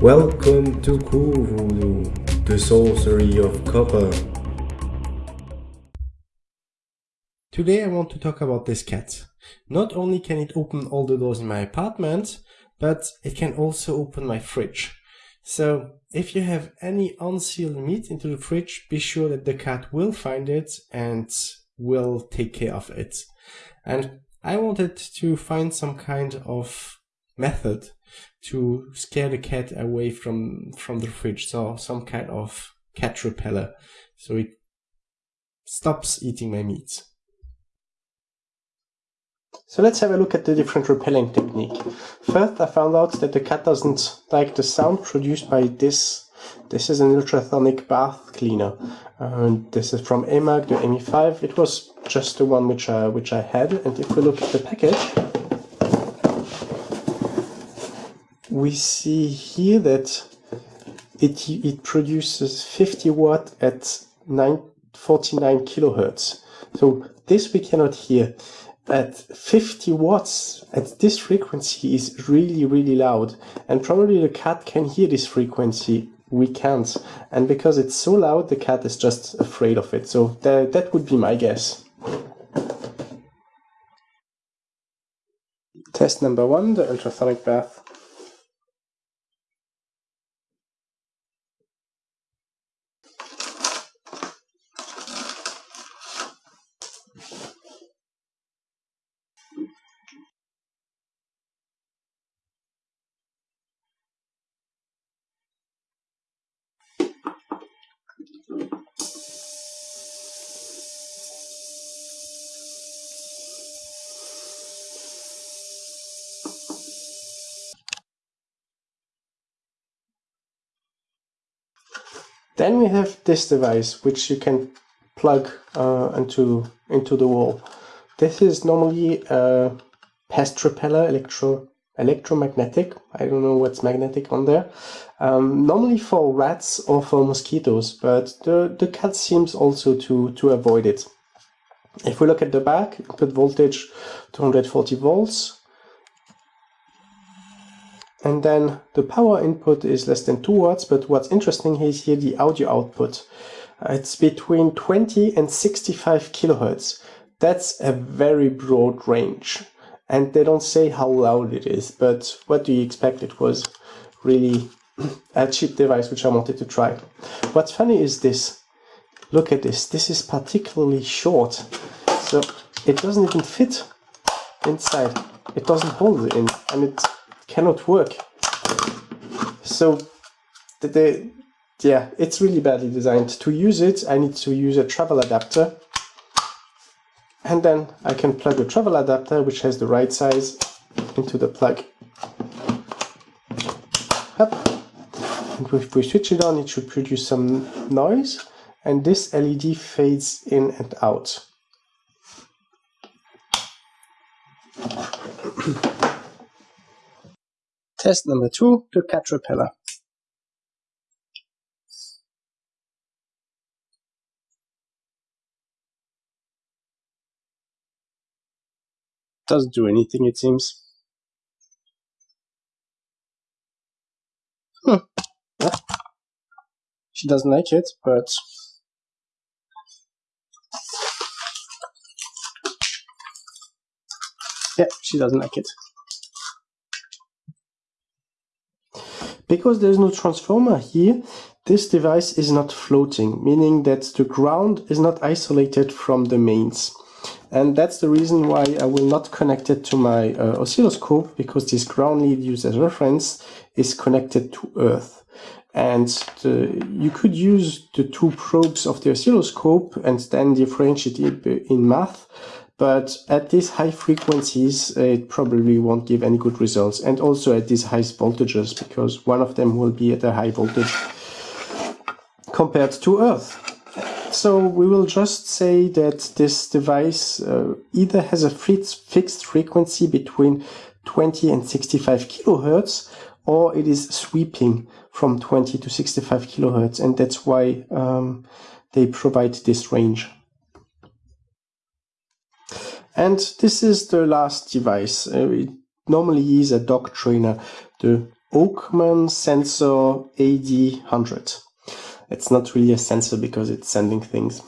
Welcome to Voodoo, the sorcery of copper. Today I want to talk about this cat. Not only can it open all the doors in my apartment, but it can also open my fridge. So if you have any unsealed meat into the fridge, be sure that the cat will find it and will take care of it. And I wanted to find some kind of method to scare the cat away from from the fridge. So some kind of cat repeller. So it stops eating my meat so let's have a look at the different repelling technique. First i found out that the cat doesn't like the sound produced by this. This is an ultrasonic bath cleaner. And this is from EMAG, the ME5. It was just the one which I, which I had. And if we look at the package, we see here that it, it produces 50 watt at 9, 49 kilohertz. So this we cannot hear. At 50 watts at this frequency is really, really loud. And probably the cat can hear this frequency we can't. And because it's so loud, the cat is just afraid of it. So that, that would be my guess. Test number one, the ultrasonic bath. Then we have this device, which you can plug uh, into, into the wall. This is normally a pest repeller, electro, electromagnetic. I don't know what's magnetic on there. Um, normally for rats or for mosquitoes, but the, the cat seems also to, to avoid it. If we look at the back, input voltage 240 volts, and then the power input is less than 2 watts, but what's interesting is here the audio output. Uh, it's between 20 and 65 kilohertz. That's a very broad range. And they don't say how loud it is, but what do you expect? It was really a cheap device which I wanted to try. What's funny is this. Look at this. This is particularly short. So it doesn't even fit inside. It doesn't hold it in. And it cannot work. So the, the, yeah, it's really badly designed. To use it, I need to use a travel adapter. And then I can plug a travel adapter, which has the right size, into the plug. Up. And if we switch it on, it should produce some noise. And this LED fades in and out. Test number two, the cat. Doesn't do anything, it seems. Hmm. She doesn't like it, but yeah, she doesn't like it. Because there's no transformer here, this device is not floating, meaning that the ground is not isolated from the mains. And that's the reason why I will not connect it to my uh, oscilloscope, because this ground lead used as reference is connected to Earth. And the, you could use the two probes of the oscilloscope and then differentiate it in math, but at these high frequencies it probably won't give any good results. And also at these high voltages because one of them will be at a high voltage compared to earth. So we will just say that this device uh, either has a fixed frequency between 20 and 65 kilohertz or it is sweeping from 20 to 65 kilohertz. And that's why um, they provide this range and this is the last device. Uh, it normally is a dog trainer. The Oakman Sensor AD100. It's not really a sensor because it's sending things.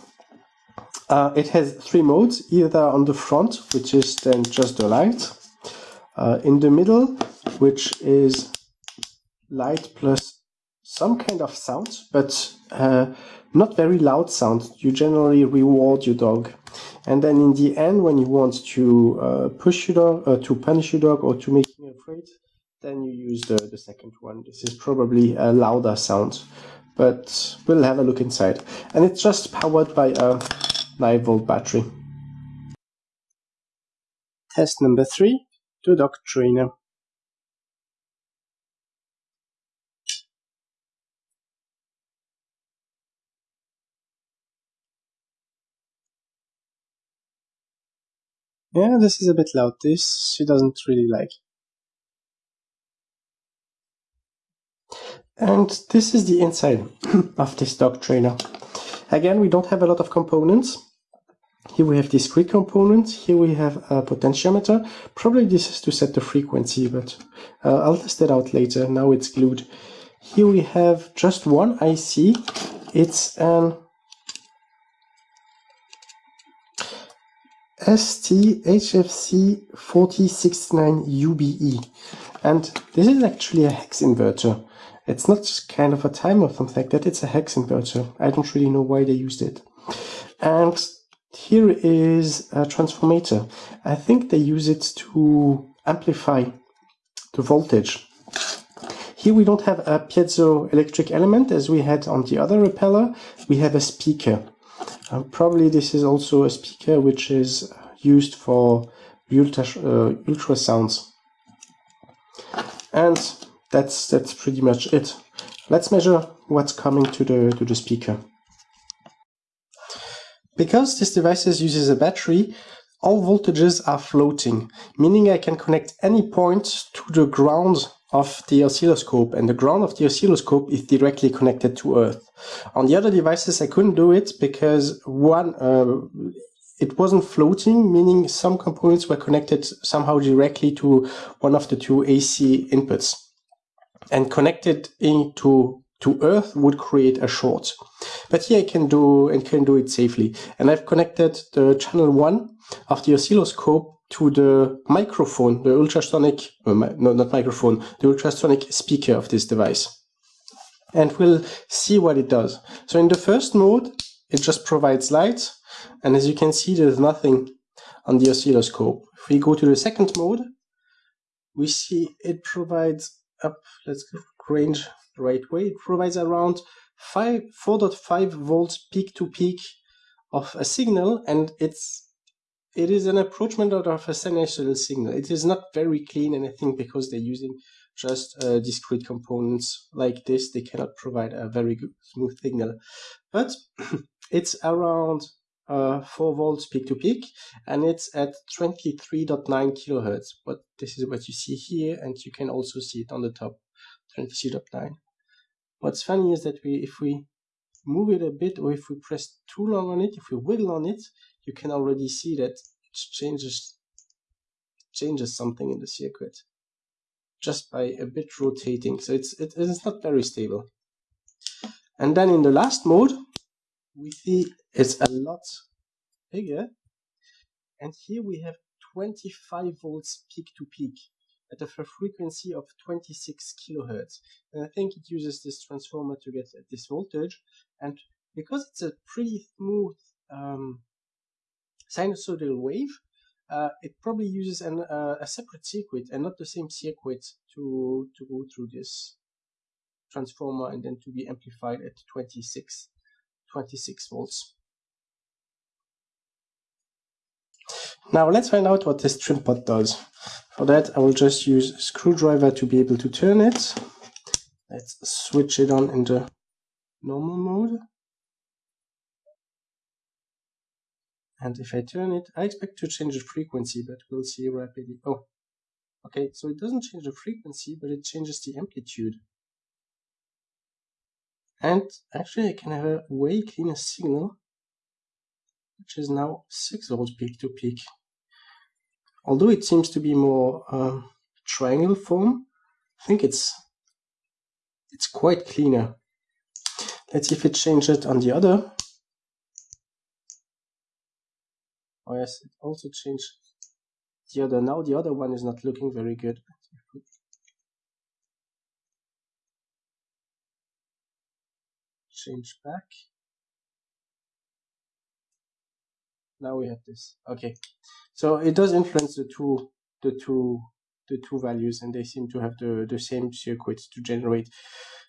Uh, it has three modes, either on the front, which is then just the light, uh, in the middle, which is light plus some kind of sound, but uh, not very loud sound. You generally reward your dog. And then in the end, when you want to uh, push your dog, uh, to punish your dog, or to make him afraid, then you use the, the second one. This is probably a louder sound, but we'll have a look inside. And it's just powered by a 9 volt battery. Test number three, the dog trainer. Yeah, this is a bit loud. This she doesn't really like. And this is the inside of this dog trainer. Again, we don't have a lot of components. Here we have discrete components. Here we have a potentiometer. Probably this is to set the frequency, but uh, I'll test it out later. Now it's glued. Here we have just one IC. It's an ST-HFC4069UBE. And this is actually a hex inverter. It's not just kind of a timer or something like that, it's a hex inverter. I don't really know why they used it. And here is a transformator. I think they use it to amplify the voltage. Here we don't have a piezoelectric element as we had on the other repeller. We have a speaker. Uh, probably this is also a speaker which is used for ultra, uh, ultrasounds. And that's that's pretty much it. Let's measure what's coming to the to the speaker. Because this device uses a battery, all voltages are floating, meaning I can connect any point to the ground of the oscilloscope and the ground of the oscilloscope is directly connected to earth. On the other devices I couldn't do it because one uh, it wasn't floating, meaning some components were connected somehow directly to one of the two AC inputs and connected into to earth would create a short. But here I can do and can do it safely. And I've connected the channel one of the oscilloscope to the microphone, the ultrasonic, uh, no, not microphone, the ultrasonic speaker of this device. And we'll see what it does. So in the first mode, it just provides light. And as you can see, there's nothing on the oscilloscope. If we go to the second mode, we see it provides up, let's go range right way. It provides around 4.5 volts peak to peak of a signal and it's it is an approachment of a sinusoidal signal. It is not very clean and I think because they're using just uh, discrete components like this, they cannot provide a very good smooth signal. But it's around uh, 4 volts peak to peak and it's at 23.9 kilohertz. But this is what you see here and you can also see it on the top, 23.9. What's funny is that we, if we move it a bit or if we press too long on it, if we wiggle on it, you can already see that it changes changes something in the circuit just by a bit rotating. So it's it is not very stable. And then in the last mode, we see it's a lot bigger. And here we have 25 volts peak to peak at a frequency of 26 kilohertz. And I think it uses this transformer to get this voltage. And because it's a pretty smooth um, sinusoidal wave, uh, it probably uses an, uh, a separate circuit and not the same circuit to, to go through this transformer and then to be amplified at 26, 26 volts. Now let's find out what this trim pot does. For that I will just use a screwdriver to be able to turn it. Let's switch it on into normal mode. And if I turn it, I expect to change the frequency, but we'll see rapidly. Oh, okay, so it doesn't change the frequency, but it changes the amplitude. And actually I can have a way cleaner signal, which is now 6 volts peak to peak. Although it seems to be more um, triangle form, I think it's it's quite cleaner. Let's see if it changes on the other. Oh yes, it also changed the other. Now the other one is not looking very good. Change back. Now we have this. Okay, so it does influence the two, the two, the two values, and they seem to have the the same circuits to generate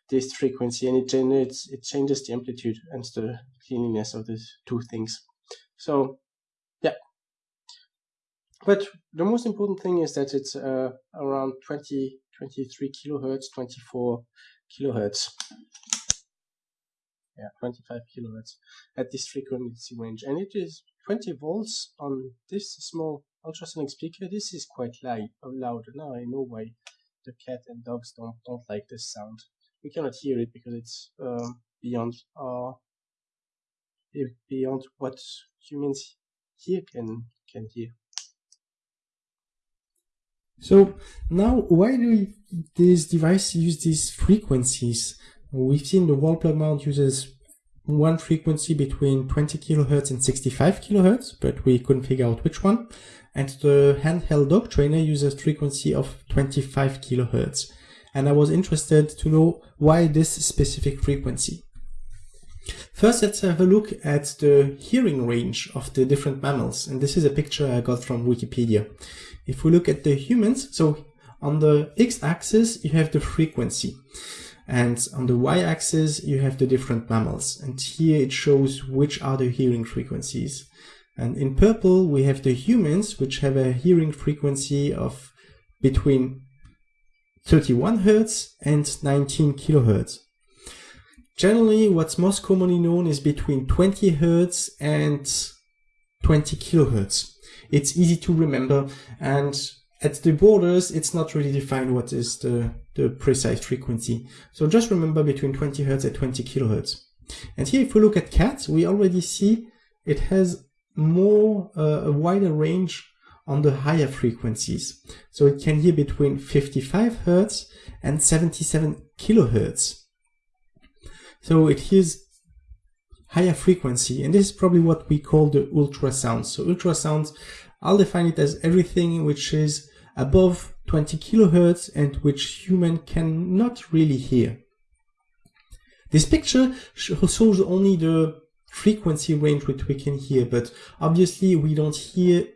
this frequency, and it generates it changes the amplitude and the cleanliness of the two things. So yeah. but the most important thing is that it's uh, around 20, 23 kilohertz, 24 kilohertz. Yeah, 25 kilohertz at this frequency range. And it is 20 volts on this small ultrasonic speaker. This is quite loud. loud. Now I know why the cat and dogs don't, don't like this sound. We cannot hear it because it's um, beyond uh, beyond what humans here can can hear. So now why do this device use these frequencies? We've seen the wall plug mount uses one frequency between 20 kilohertz and 65 kilohertz, but we couldn't figure out which one. And the handheld dog trainer uses frequency of 25 kilohertz. And I was interested to know why this specific frequency. First, let's have a look at the hearing range of the different mammals. And this is a picture I got from Wikipedia. If we look at the humans, so on the x-axis, you have the frequency. And on the y-axis, you have the different mammals. And here it shows which are the hearing frequencies. And in purple, we have the humans, which have a hearing frequency of between 31 Hertz and 19 kilohertz. Generally, what's most commonly known is between 20 Hertz and 20 kilohertz it's easy to remember and at the borders it's not really defined what is the, the precise frequency. So just remember between 20 Hertz and 20 kilohertz. And here if we look at cats, we already see it has more, uh, a wider range on the higher frequencies. So it can hear between 55 Hertz and 77 kilohertz. So it hears higher frequency. And this is probably what we call the ultrasound. So ultrasounds, I'll define it as everything which is above 20 kilohertz and which human cannot really hear. This picture shows only the frequency range which we can hear, but obviously we don't hear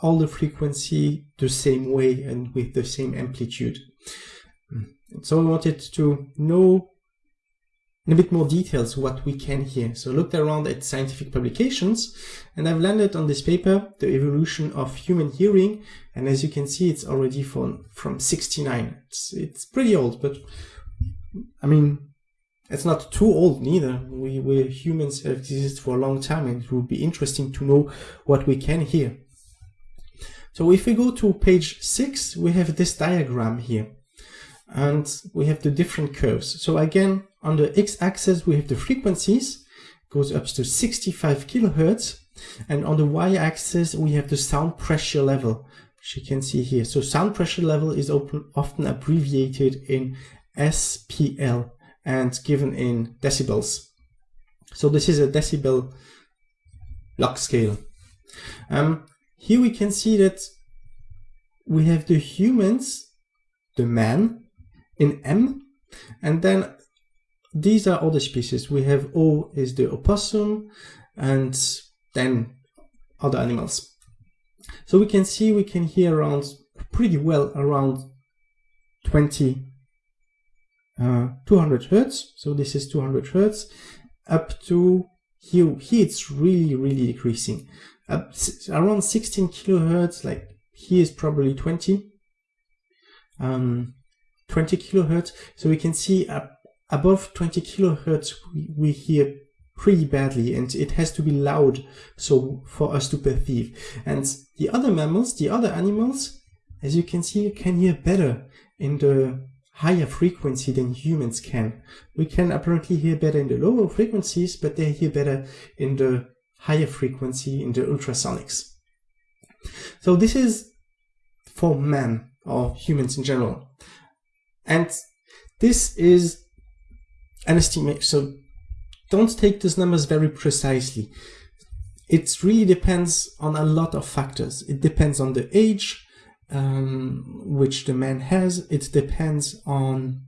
all the frequency the same way and with the same amplitude. So I wanted to know in a bit more details what we can hear. So I looked around at scientific publications and I've landed on this paper, The Evolution of Human Hearing. And as you can see, it's already from, from 69. It's, it's pretty old, but I mean, it's not too old neither. We, we humans have existed for a long time and it would be interesting to know what we can hear. So if we go to page six, we have this diagram here and we have the different curves. So again, on the x-axis, we have the frequencies, goes up to 65 kilohertz, and on the y-axis, we have the sound pressure level, which you can see here. So sound pressure level is often abbreviated in SPL and given in decibels. So this is a decibel log scale. Um, here we can see that we have the humans, the man, in M. And then these are other species. We have O is the opossum and then other animals. So we can see we can hear around pretty well around 20 uh, 200 hertz. So this is 200 hertz up to here. Here it's really really decreasing. Up around 16 kilohertz. Like here is probably 20. Um, 20 kilohertz. So we can see uh, above 20 kilohertz, we, we hear pretty badly and it has to be loud so for us to perceive. And the other mammals, the other animals, as you can see, can hear better in the higher frequency than humans can. We can apparently hear better in the lower frequencies, but they hear better in the higher frequency, in the ultrasonics. So this is for man or humans in general. And this is an estimate. So don't take these numbers very precisely. It really depends on a lot of factors. It depends on the age um, which the man has. It depends on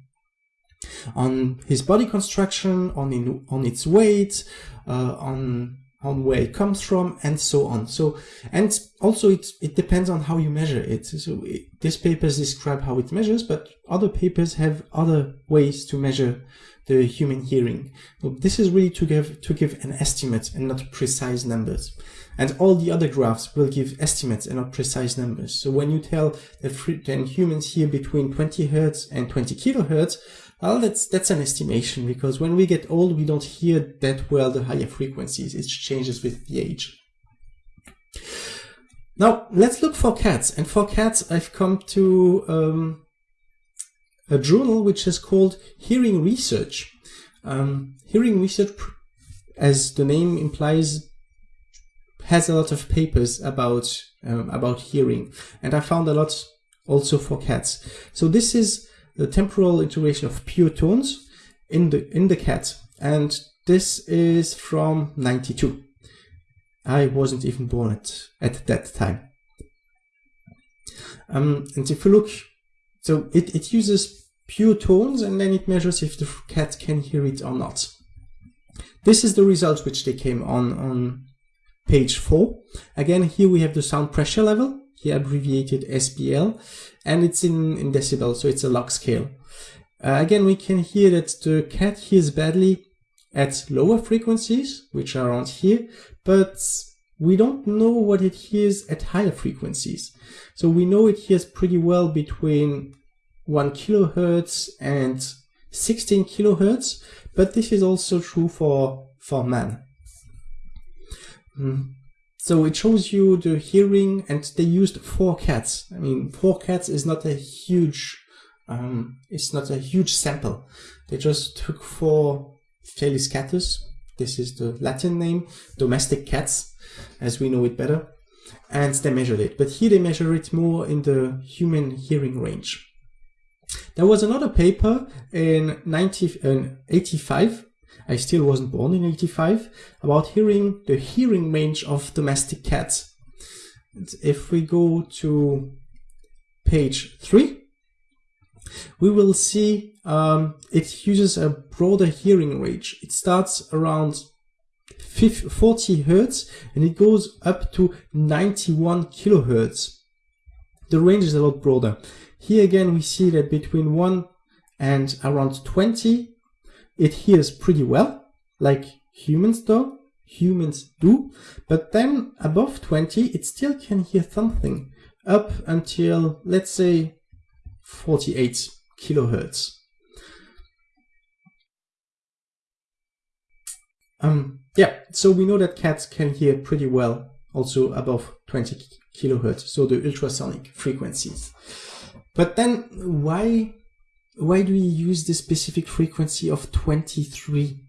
on his body construction, on in, on its weight, uh, on on where it comes from, and so on. So, and also it it depends on how you measure it. So it, these papers describe how it measures, but other papers have other ways to measure the human hearing. This is really to give to give an estimate and not precise numbers. And all the other graphs will give estimates and not precise numbers. So when you tell that then humans hear between 20 hertz and 20 kilohertz, well, that's, that's an estimation because when we get old, we don't hear that well the higher frequencies. It changes with the age. Now, let's look for cats. And for cats, I've come to um, a journal which is called Hearing Research. Um, hearing Research, as the name implies, has a lot of papers about um, about hearing, and I found a lot also for cats. So this is the temporal integration of pure tones in the in the cat and this is from 92 I wasn't even born at, at that time um, and if you look so it, it uses pure tones and then it measures if the cat can hear it or not this is the result which they came on on page 4 again here we have the sound pressure level he abbreviated SPL, and it's in, in decibels, so it's a log scale. Uh, again, we can hear that the cat hears badly at lower frequencies, which are around here, but we don't know what it hears at higher frequencies. So we know it hears pretty well between 1 kilohertz and 16 kilohertz, but this is also true for, for man. Mm. So it shows you the hearing and they used four cats. I mean, four cats is not a huge, um, it's not a huge sample. They just took four Felis catus. This is the Latin name, domestic cats, as we know it better. And they measured it. But here they measure it more in the human hearing range. There was another paper in 1985 I still wasn't born in 85, about hearing the hearing range of domestic cats. If we go to page 3, we will see um, it uses a broader hearing range. It starts around 50, 40 hertz and it goes up to 91 kilohertz. The range is a lot broader. Here again we see that between 1 and around 20 it hears pretty well, like humans do, humans do, but then above 20 it still can hear something up until let's say 48 kilohertz. Um, yeah, so we know that cats can hear pretty well also above 20 kilohertz, so the ultrasonic frequencies. But then why why do we use the specific frequency of 23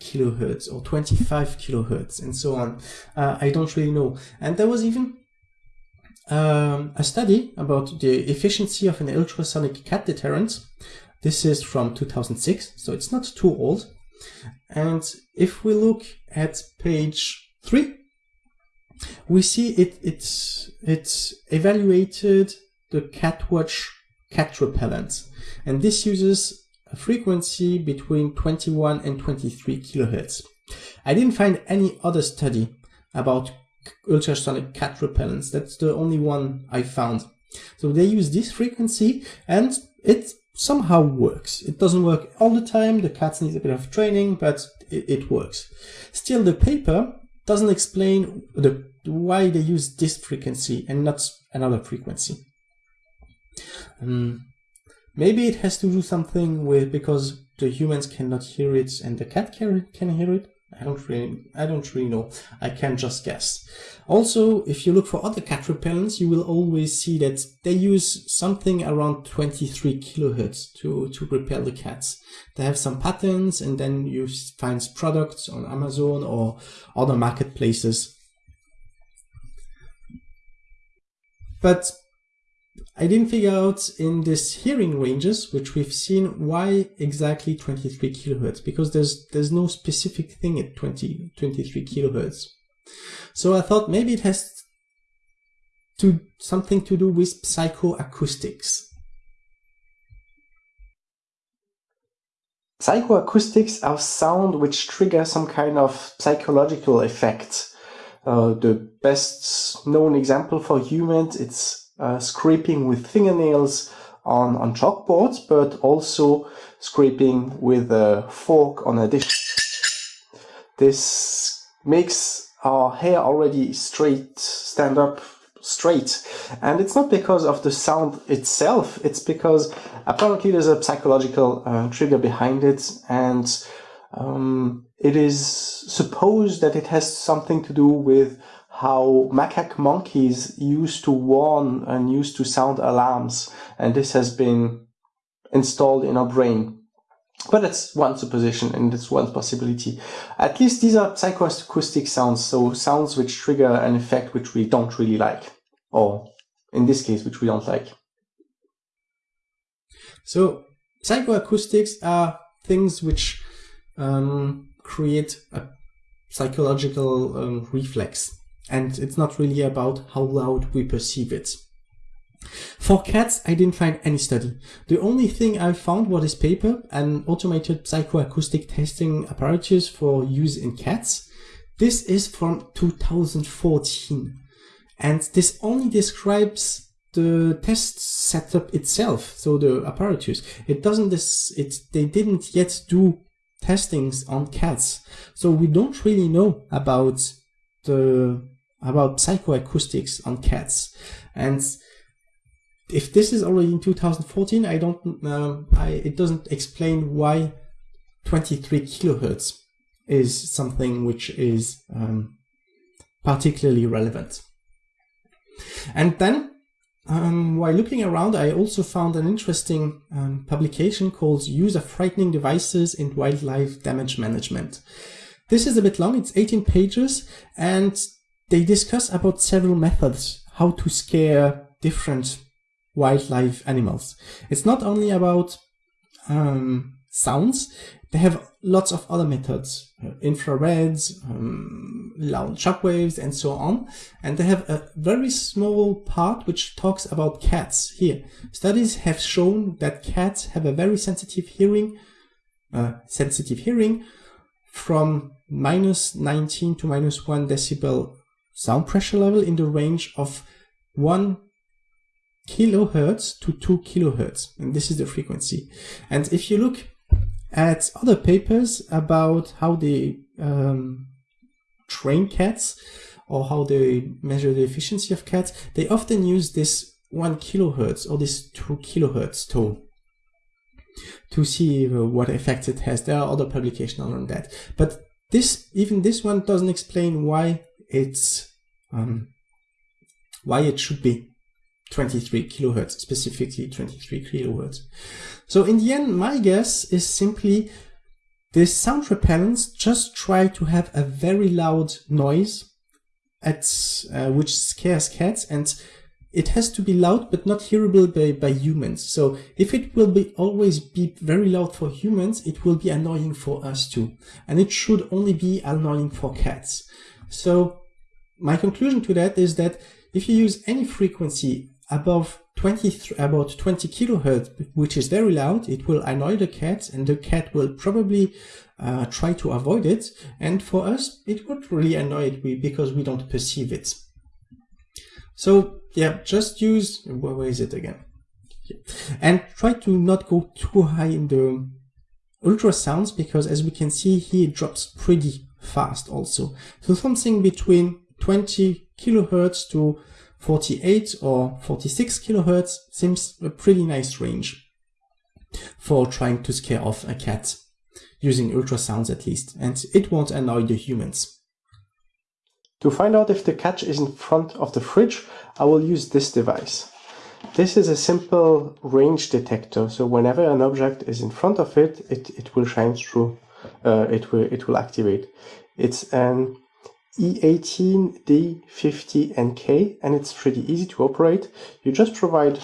kilohertz or 25 kilohertz and so on? Uh, I don't really know. And there was even um, a study about the efficiency of an ultrasonic cat deterrent. This is from 2006, so it's not too old. And if we look at page 3, we see it, it's, it's evaluated the CatWatch cat repellent. And this uses a frequency between 21 and 23 kilohertz. I didn't find any other study about ultrasonic cat repellents. That's the only one I found. So they use this frequency and it somehow works. It doesn't work all the time. The cats need a bit of training, but it, it works. Still, the paper doesn't explain the, why they use this frequency and not another frequency. Um, maybe it has to do something with because the humans cannot hear it and the cat can, can hear it. I don't really, I don't really know. I can just guess. Also, if you look for other cat repellents, you will always see that they use something around 23 kilohertz to, to repel the cats. They have some patterns and then you find products on Amazon or other marketplaces. But I didn't figure out in this hearing ranges, which we've seen, why exactly 23 kilohertz, because there's there's no specific thing at 20, 23 kilohertz. So I thought maybe it has to something to do with psychoacoustics. Psychoacoustics are sound which trigger some kind of psychological effect. Uh, the best known example for humans, it's uh, scraping with fingernails on, on chalkboards, but also scraping with a fork on a dish. This makes our hair already straight stand up straight. And it's not because of the sound itself, it's because apparently there's a psychological uh, trigger behind it, and um, it is supposed that it has something to do with how macaque monkeys used to warn and used to sound alarms, and this has been installed in our brain. But it's one supposition and it's one possibility. At least these are psychoacoustic sounds, so sounds which trigger an effect which we don't really like, or in this case, which we don't like. So psychoacoustics are things which um, create a psychological um, reflex, and it's not really about how loud we perceive it. For cats, I didn't find any study. The only thing I found was this paper, an automated psychoacoustic testing apparatus for use in cats. This is from 2014, and this only describes the test setup itself, so the apparatus. It doesn't this it they didn't yet do testings on cats. So we don't really know about the about psychoacoustics on cats. And if this is already in 2014, I don't uh, I, it doesn't explain why 23 kilohertz is something which is um, particularly relevant. And then um, while looking around, I also found an interesting um, publication called Use of Frightening Devices in Wildlife Damage Management. This is a bit long, it's 18 pages, and they discuss about several methods how to scare different wildlife animals. It's not only about um, sounds, they have lots of other methods, uh, infrareds, um, loud shockwaves, and so on. And they have a very small part which talks about cats here. Studies have shown that cats have a very sensitive hearing, uh, sensitive hearing from minus 19 to minus 1 decibel sound pressure level in the range of 1 kilohertz to 2 kilohertz. And this is the frequency. And if you look at other papers about how they um, train cats or how they measure the efficiency of cats, they often use this 1 kilohertz or this 2 kilohertz tone to see uh, what effect it has. There are other publications on that. But this, even this one doesn't explain why it's, um, why it should be 23 kilohertz, specifically 23 kilohertz. So in the end, my guess is simply this sound repellents just try to have a very loud noise at uh, which scares cats and it has to be loud but not hearable by, by humans. So if it will be always be very loud for humans, it will be annoying for us too. And it should only be annoying for cats. So my conclusion to that is that if you use any frequency above 20 about 20 kilohertz, which is very loud, it will annoy the cat and the cat will probably uh, try to avoid it. And for us, it would really annoy it because we don't perceive it. So yeah, just use, where is it again? And try to not go too high in the ultrasounds because as we can see here, it drops pretty fast also. So something between 20 kilohertz to 48 or 46 kilohertz seems a pretty nice range for trying to scare off a cat, using ultrasounds at least, and it won't annoy the humans. To find out if the cat is in front of the fridge, I will use this device. This is a simple range detector, so whenever an object is in front of it, it, it will shine through, uh, it, will, it will activate. It's an E18, D50NK and it's pretty easy to operate. You just provide,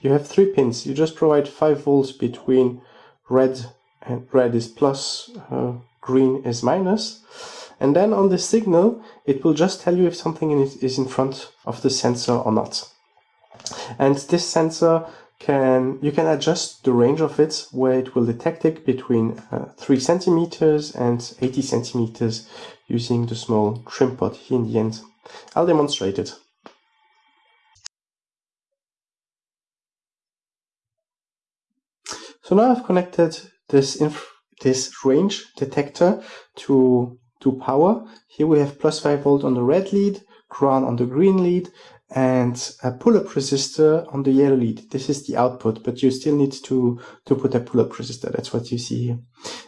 you have three pins, you just provide 5 volts between red and red is plus, uh, green is minus. And then on the signal, it will just tell you if something is in front of the sensor or not. And this sensor can you can adjust the range of it where it will detect it between uh, 3 centimeters and 80 centimeters using the small trim pot here in the end. I'll demonstrate it. So now I've connected this this range detector to to power. Here we have plus 5 volt on the red lead, ground on the green lead, and a pull-up resistor on the yellow lead. This is the output, but you still need to, to put a pull-up resistor. That's what you see here.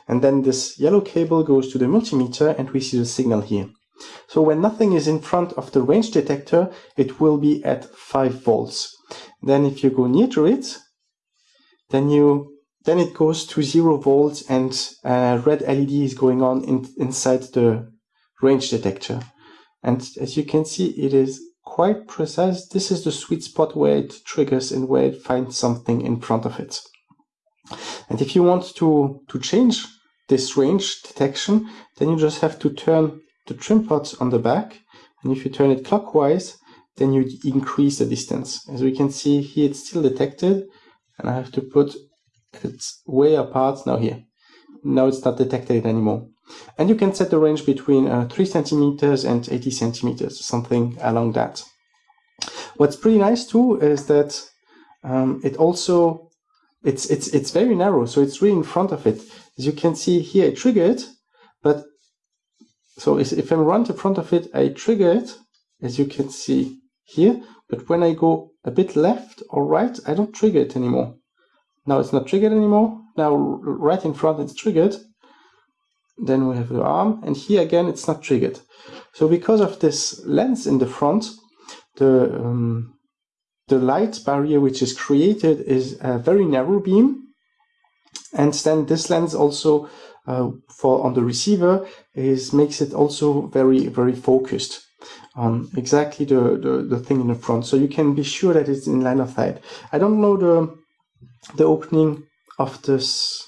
And then this yellow cable goes to the multimeter and we see the signal here. So when nothing is in front of the range detector, it will be at 5 volts. Then if you go near to it, then you then it goes to 0 volts and a red LED is going on in, inside the range detector. And as you can see, it is quite precise. This is the sweet spot where it triggers and where it finds something in front of it. And if you want to, to change this range detection, then you just have to turn the trim pots on the back. And if you turn it clockwise, then you increase the distance. As we can see here, it's still detected. And I have to put it way apart now here. Now it's not detected anymore. And you can set the range between uh, 3 centimeters and 80 centimeters, something along that. What's pretty nice too is that um, it also, it's, it's, it's very narrow, so it's really in front of it. As you can see here, it, but so if I run to front of it, I trigger it, as you can see here, but when I go a bit left or right, I don't trigger it anymore. Now it's not triggered anymore. Now right in front it's triggered, then we have the arm, and here again it's not triggered. So because of this lens in the front, the um, the light barrier which is created is a very narrow beam, and then this lens also uh, for on the receiver is makes it also very very focused on exactly the, the the thing in the front. So you can be sure that it's in line of sight. I don't know the the opening of this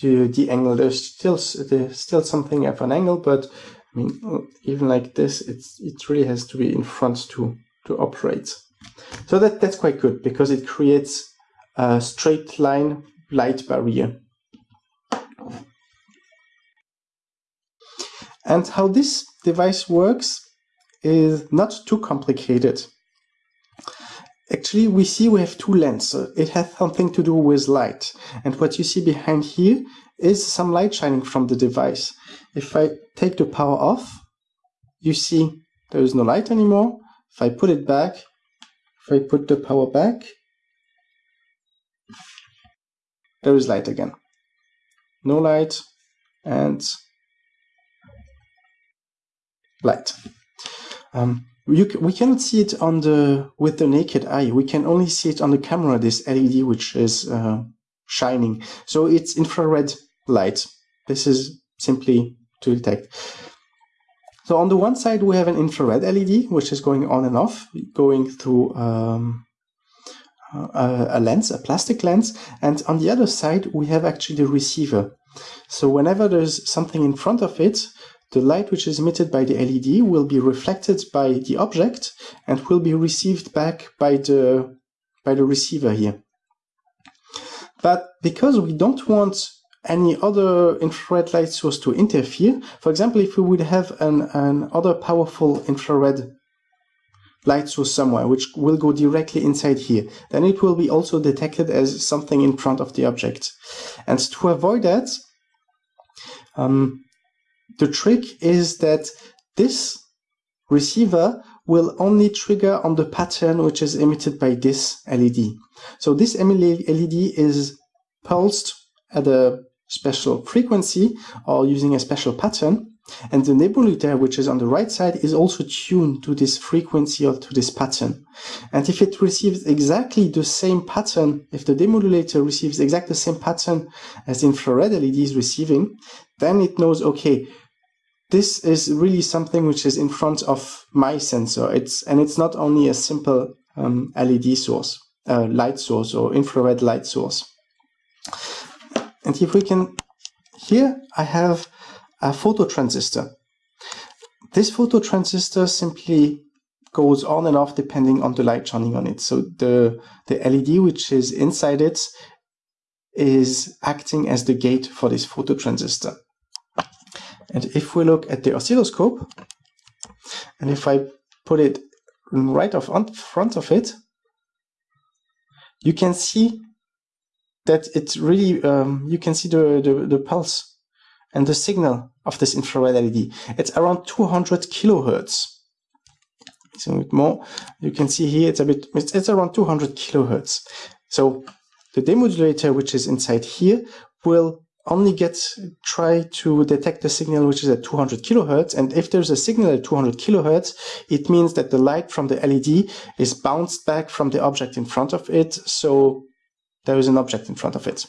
the, the angle. There's still there's still something of an angle, but I mean, even like this, it's it really has to be in front to to operate. So that that's quite good because it creates a straight line light barrier. And how this device works is not too complicated. Actually, we see we have two lenses. It has something to do with light. And what you see behind here is some light shining from the device. If I take the power off, you see there is no light anymore. If I put it back, if I put the power back, there is light again. No light and light. Um, we cannot see it on the with the naked eye. We can only see it on the camera. This LED which is uh, shining. So it's infrared light. This is simply to detect. So on the one side we have an infrared LED which is going on and off, going through um, a, a lens, a plastic lens, and on the other side we have actually the receiver. So whenever there's something in front of it, the light which is emitted by the LED will be reflected by the object and will be received back by the, by the receiver here. But because we don't want any other infrared light source to interfere, for example, if we would have an, an other powerful infrared light source somewhere, which will go directly inside here, then it will be also detected as something in front of the object. And to avoid that, um, the trick is that this receiver will only trigger on the pattern which is emitted by this LED. So this LED is pulsed at a special frequency or using a special pattern. And the demodulator, which is on the right side, is also tuned to this frequency or to this pattern. And if it receives exactly the same pattern, if the demodulator receives exactly the same pattern as infrared LED is receiving, then it knows, okay, this is really something which is in front of my sensor. It's and it's not only a simple um, LED source, uh, light source or infrared light source. And if we can, here I have a phototransistor. This phototransistor simply goes on and off depending on the light shining on it. So the, the LED which is inside it is acting as the gate for this phototransistor. And if we look at the oscilloscope, and if I put it right off on front of it, you can see that it's really, um, you can see the, the, the pulse and the signal of this infrared LED. It's around 200 kilohertz. It's a bit more. You can see here it's a bit, it's, it's around 200 kilohertz. So the demodulator, which is inside here, will only get try to detect the signal which is at 200 kilohertz and if there's a signal at 200 kilohertz it means that the light from the LED is bounced back from the object in front of it so there is an object in front of it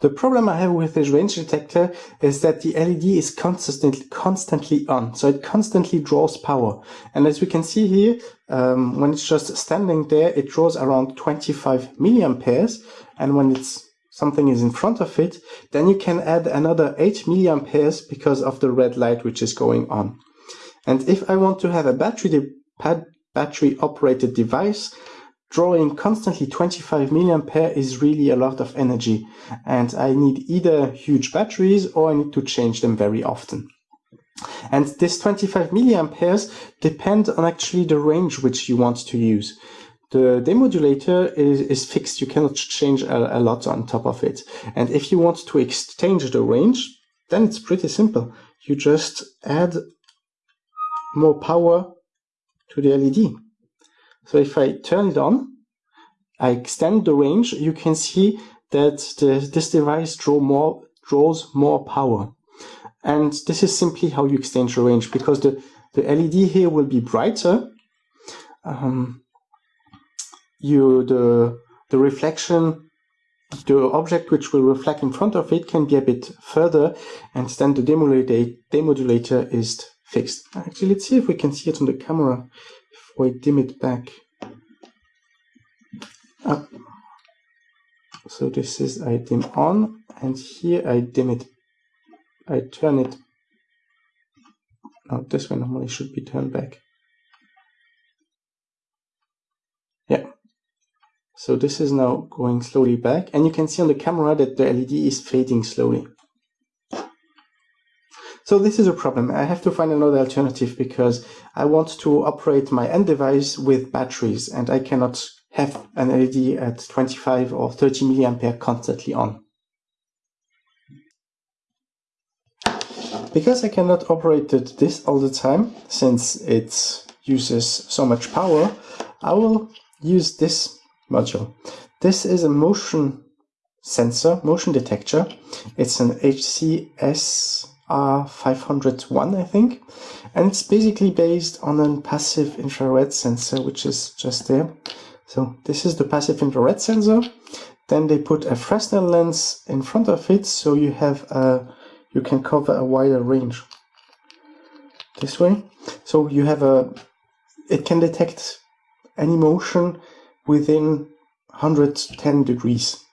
The problem I have with this range detector is that the LED is constantly constantly on, so it constantly draws power. And as we can see here, um, when it's just standing there, it draws around 25 milliamperes, and when it's something is in front of it, then you can add another 8 milliamperes because of the red light which is going on. And if I want to have a battery battery operated device, drawing constantly 25 milliampere is really a lot of energy and I need either huge batteries or I need to change them very often. And this 25 milliamperes depend on actually the range which you want to use. The demodulator is, is fixed, you cannot change a, a lot on top of it. And if you want to exchange the range, then it's pretty simple. You just add more power to the LED. So if I turn it on, I extend the range, you can see that the, this device draw more, draws more power. And this is simply how you extend the range because the, the LED here will be brighter. Um, you the the reflection the object which will reflect in front of it can be a bit further and then the demodulator, demodulator is fixed. Actually, let's see if we can see it on the camera if I dim it back. Up. So this is I dim on and here I dim it. I turn it. No, this one normally should be turned back. Yeah. So this is now going slowly back and you can see on the camera that the LED is fading slowly. So this is a problem. I have to find another alternative because I want to operate my end device with batteries and I cannot have an LED at 25 or 30 milliampere constantly on. Because I cannot operate this all the time, since it uses so much power, I will use this module. This is a motion sensor, motion detector. It's an HCS R501, I think. And it's basically based on a passive infrared sensor, which is just there. So this is the passive infrared sensor. Then they put a Fresnel lens in front of it, so you have a, you can cover a wider range. This way. So you have a, it can detect any motion within 110 degrees.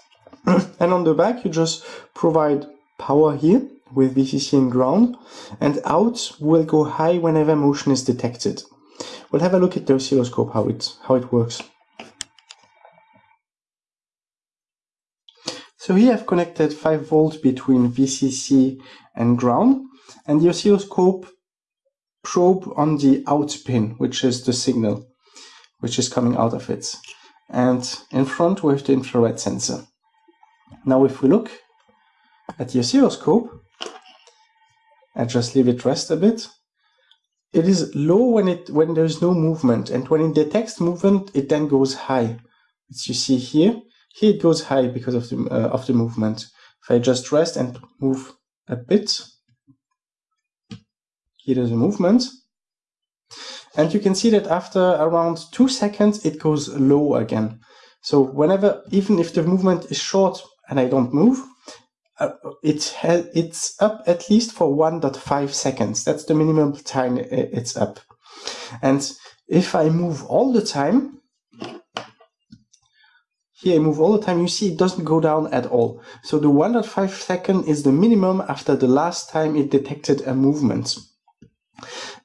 and on the back, you just provide power here with VCC and ground, and out will go high whenever motion is detected. We'll have a look at the oscilloscope, how it, how it works. So here I've connected 5 volts between VCC and ground, and the oscilloscope probe on the out pin, which is the signal, which is coming out of it. And in front we have the infrared sensor. Now if we look at the oscilloscope, and just leave it rest a bit. It is low when it when there's no movement, and when it detects movement, it then goes high. As you see here, here it goes high because of the uh, of the movement. If I just rest and move a bit, here there's a movement. And you can see that after around two seconds, it goes low again. So whenever, even if the movement is short, and I don't move, uh, it it's up at least for 1.5 seconds. That's the minimum time it's up. And if I move all the time, here I move all the time, you see it doesn't go down at all. So the 1.5 second is the minimum after the last time it detected a movement.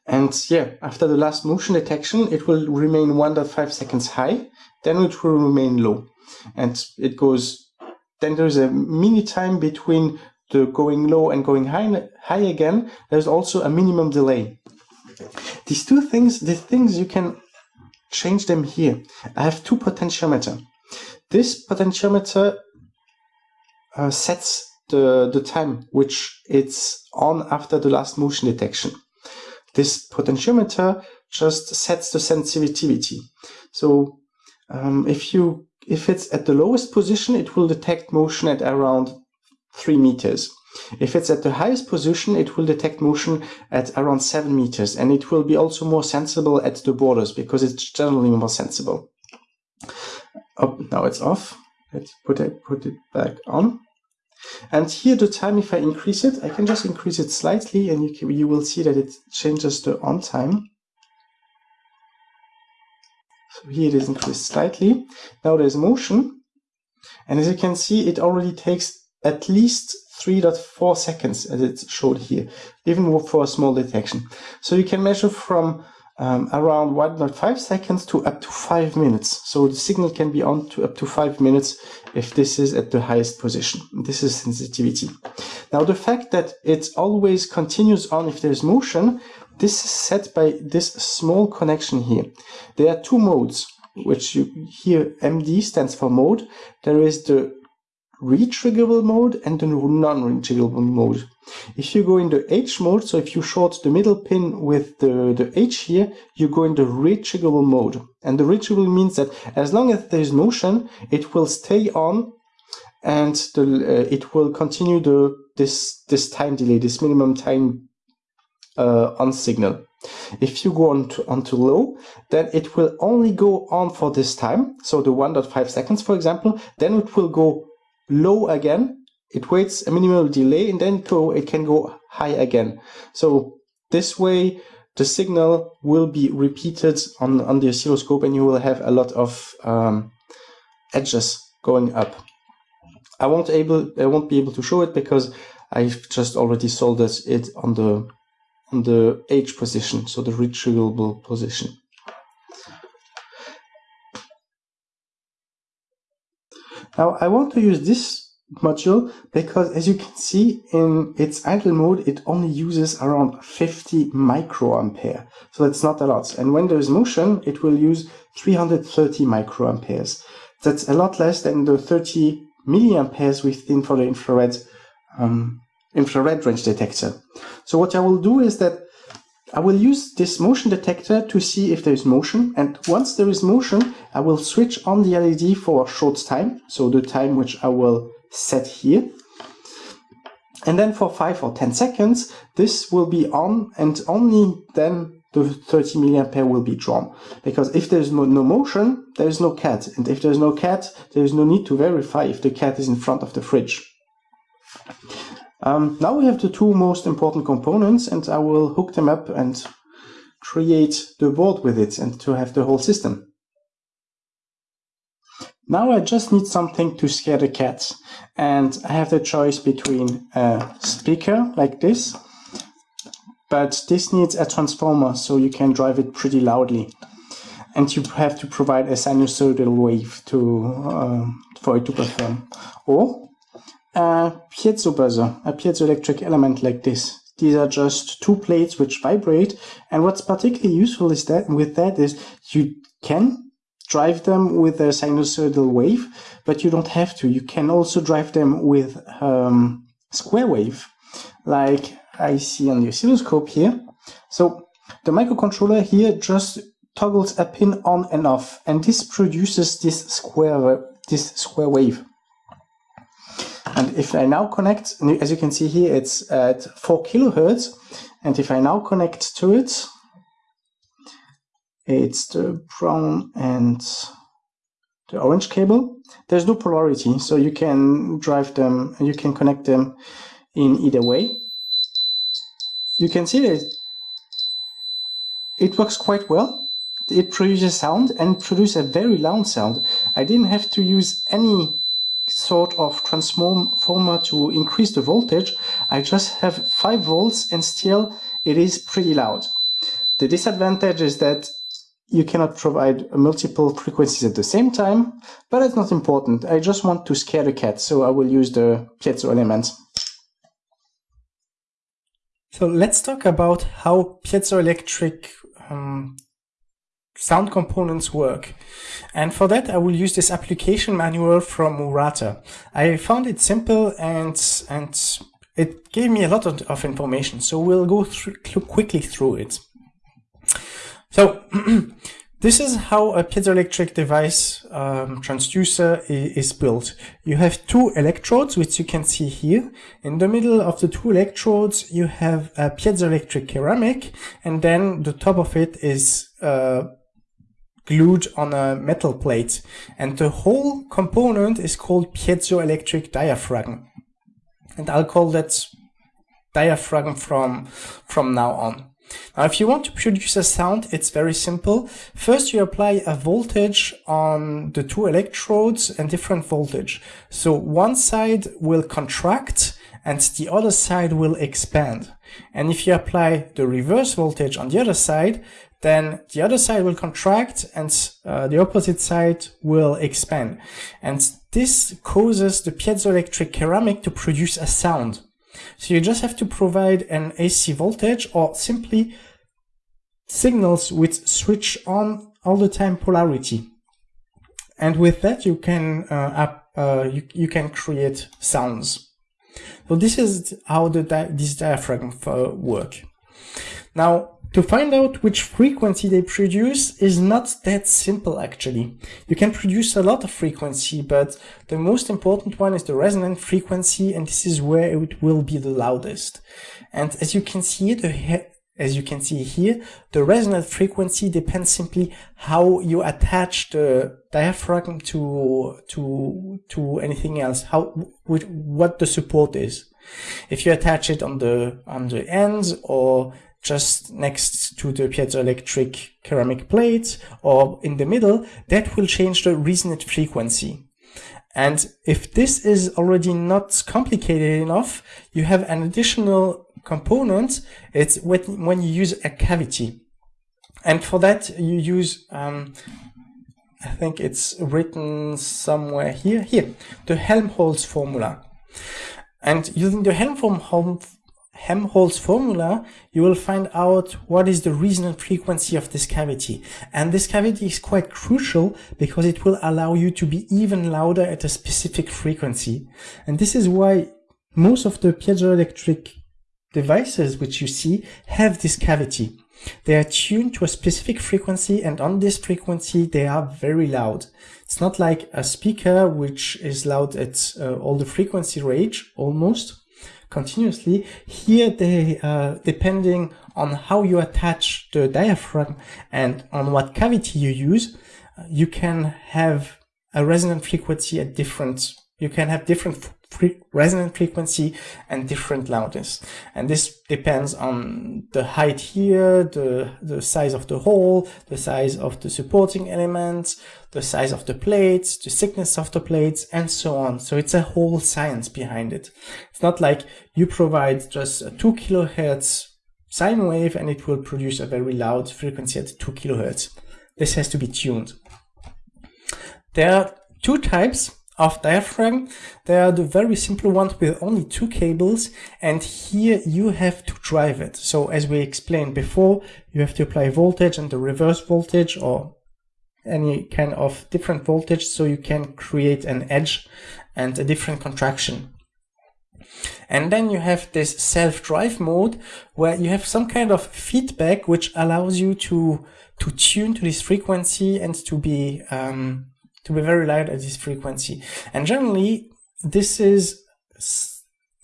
And yeah, after the last motion detection, it will remain 1.5 seconds high, then it will remain low. And it goes, then there's a mini time between the going low and going high, high again. There's also a minimum delay. These two things, the things you can change them here. I have two potentiometer. This potentiometer uh, sets the, the time which it's on after the last motion detection. This potentiometer just sets the sensitivity. So um, if you if it's at the lowest position, it will detect motion at around 3 meters. If it's at the highest position, it will detect motion at around 7 meters, and it will be also more sensible at the borders because it's generally more sensible. Oh, now it's off. Let's put it, put it back on. And here the time, if I increase it, I can just increase it slightly and you, can, you will see that it changes the on time. So here it is increased slightly. Now there's motion. And as you can see, it already takes at least 3.4 seconds as it's showed here, even for a small detection. So you can measure from um, around 1.5 seconds to up to 5 minutes. So the signal can be on to up to 5 minutes if this is at the highest position. This is sensitivity. Now the fact that it always continues on if there's motion, this is set by this small connection here. There are two modes, which you here MD stands for mode. There is the retriggerable mode and the non-retriggerable mode. If you go into H mode, so if you short the middle pin with the, the H here, you go into retriggerable mode. And the retriggerable means that as long as there is motion, it will stay on and the, uh, it will continue the this this time delay, this minimum time uh, on signal. If you go on to, on to low, then it will only go on for this time, so the 1.5 seconds, for example, then it will go low again, it waits a minimal delay and then go, it can go high again. So this way the signal will be repeated on, on the oscilloscope and you will have a lot of um, edges going up. I won't able I won't be able to show it because I've just already soldered it on the on the H position, so the retriggerable position. Now I want to use this module because as you can see in its idle mode it only uses around 50 microampere. So that's not a lot. And when there's motion it will use 330 microamperes. That's a lot less than the 30 milliamperes within for the infrared um, infrared range detector. So what I will do is that I will use this motion detector to see if there is motion and once there is motion I will switch on the LED for a short time so the time which I will set here. And then for 5 or 10 seconds this will be on and only then the 30 milliampere will be drawn. Because if there's no, no motion there is no cat and if there's no cat there is no need to verify if the cat is in front of the fridge um, now we have the two most important components and I will hook them up and create the board with it and to have the whole system. Now I just need something to scare the cats and I have the choice between a speaker like this but this needs a transformer so you can drive it pretty loudly and you have to provide a sinusoidal wave to uh, for it to perform or a piezo a piezoelectric element like this. These are just two plates which vibrate. And what's particularly useful is that with that is you can drive them with a sinusoidal wave, but you don't have to. You can also drive them with um, square wave, like I see on the oscilloscope here. So the microcontroller here just toggles a pin on and off, and this produces this square this square wave. And if I now connect, as you can see here, it's at 4 kilohertz. And if I now connect to it, it's the brown and the orange cable. There's no polarity, so you can drive them, you can connect them in either way. You can see that it works quite well. It produces sound and produces a very loud sound. I didn't have to use any sort of transformer to increase the voltage. I just have 5 volts and still it is pretty loud. The disadvantage is that you cannot provide multiple frequencies at the same time, but it's not important. I just want to scare the cat, so I will use the piezo element. So let's talk about how piezoelectric um, sound components work. And for that, I will use this application manual from Murata. I found it simple and, and it gave me a lot of, of information. So we'll go through, quickly through it. So this is how a piezoelectric device um, transducer is built. You have two electrodes, which you can see here. In the middle of the two electrodes, you have a piezoelectric ceramic, and then the top of it is uh, glued on a metal plate. And the whole component is called piezoelectric diaphragm. And I'll call that diaphragm from, from now on. Now, if you want to produce a sound, it's very simple. First, you apply a voltage on the two electrodes and different voltage. So one side will contract and the other side will expand. And if you apply the reverse voltage on the other side, then the other side will contract and uh, the opposite side will expand. And this causes the piezoelectric ceramic to produce a sound. So you just have to provide an AC voltage or simply signals with switch on all the time polarity. And with that you can uh, uh, you, you can create sounds. So this is how the di this diaphragm uh, work. Now to find out which frequency they produce is not that simple actually. You can produce a lot of frequency, but the most important one is the resonant frequency and this is where it will be the loudest. And as you can see, the as you can see here, the resonant frequency depends simply how you attach the diaphragm to to to anything else, how what the support is. If you attach it on the on the ends or just next to the piezoelectric ceramic plate or in the middle, that will change the resonant frequency. And if this is already not complicated enough, you have an additional component. It's when you use a cavity. And for that, you use, um, I think it's written somewhere here, here, the Helmholtz formula. And using the Helmholtz Helmholtz formula, you will find out what is the resonant frequency of this cavity. And this cavity is quite crucial because it will allow you to be even louder at a specific frequency. And this is why most of the piezoelectric devices which you see have this cavity. They are tuned to a specific frequency and on this frequency they are very loud. It's not like a speaker which is loud at uh, all the frequency range almost continuously. Here they, uh, depending on how you attach the diaphragm and on what cavity you use, uh, you can have a resonant frequency at different, you can have different Resonant frequency and different loudness. And this depends on the height here, the, the size of the hole, the size of the supporting elements, the size of the plates, the thickness of the plates, and so on. So it's a whole science behind it. It's not like you provide just a 2 kilohertz sine wave and it will produce a very loud frequency at 2 kilohertz. This has to be tuned. There are two types of diaphragm. They are the very simple ones with only two cables and here you have to drive it. So as we explained before, you have to apply voltage and the reverse voltage or any kind of different voltage so you can create an edge and a different contraction. And then you have this self-drive mode where you have some kind of feedback which allows you to to tune to this frequency and to be um, to be very loud at this frequency. And generally, this is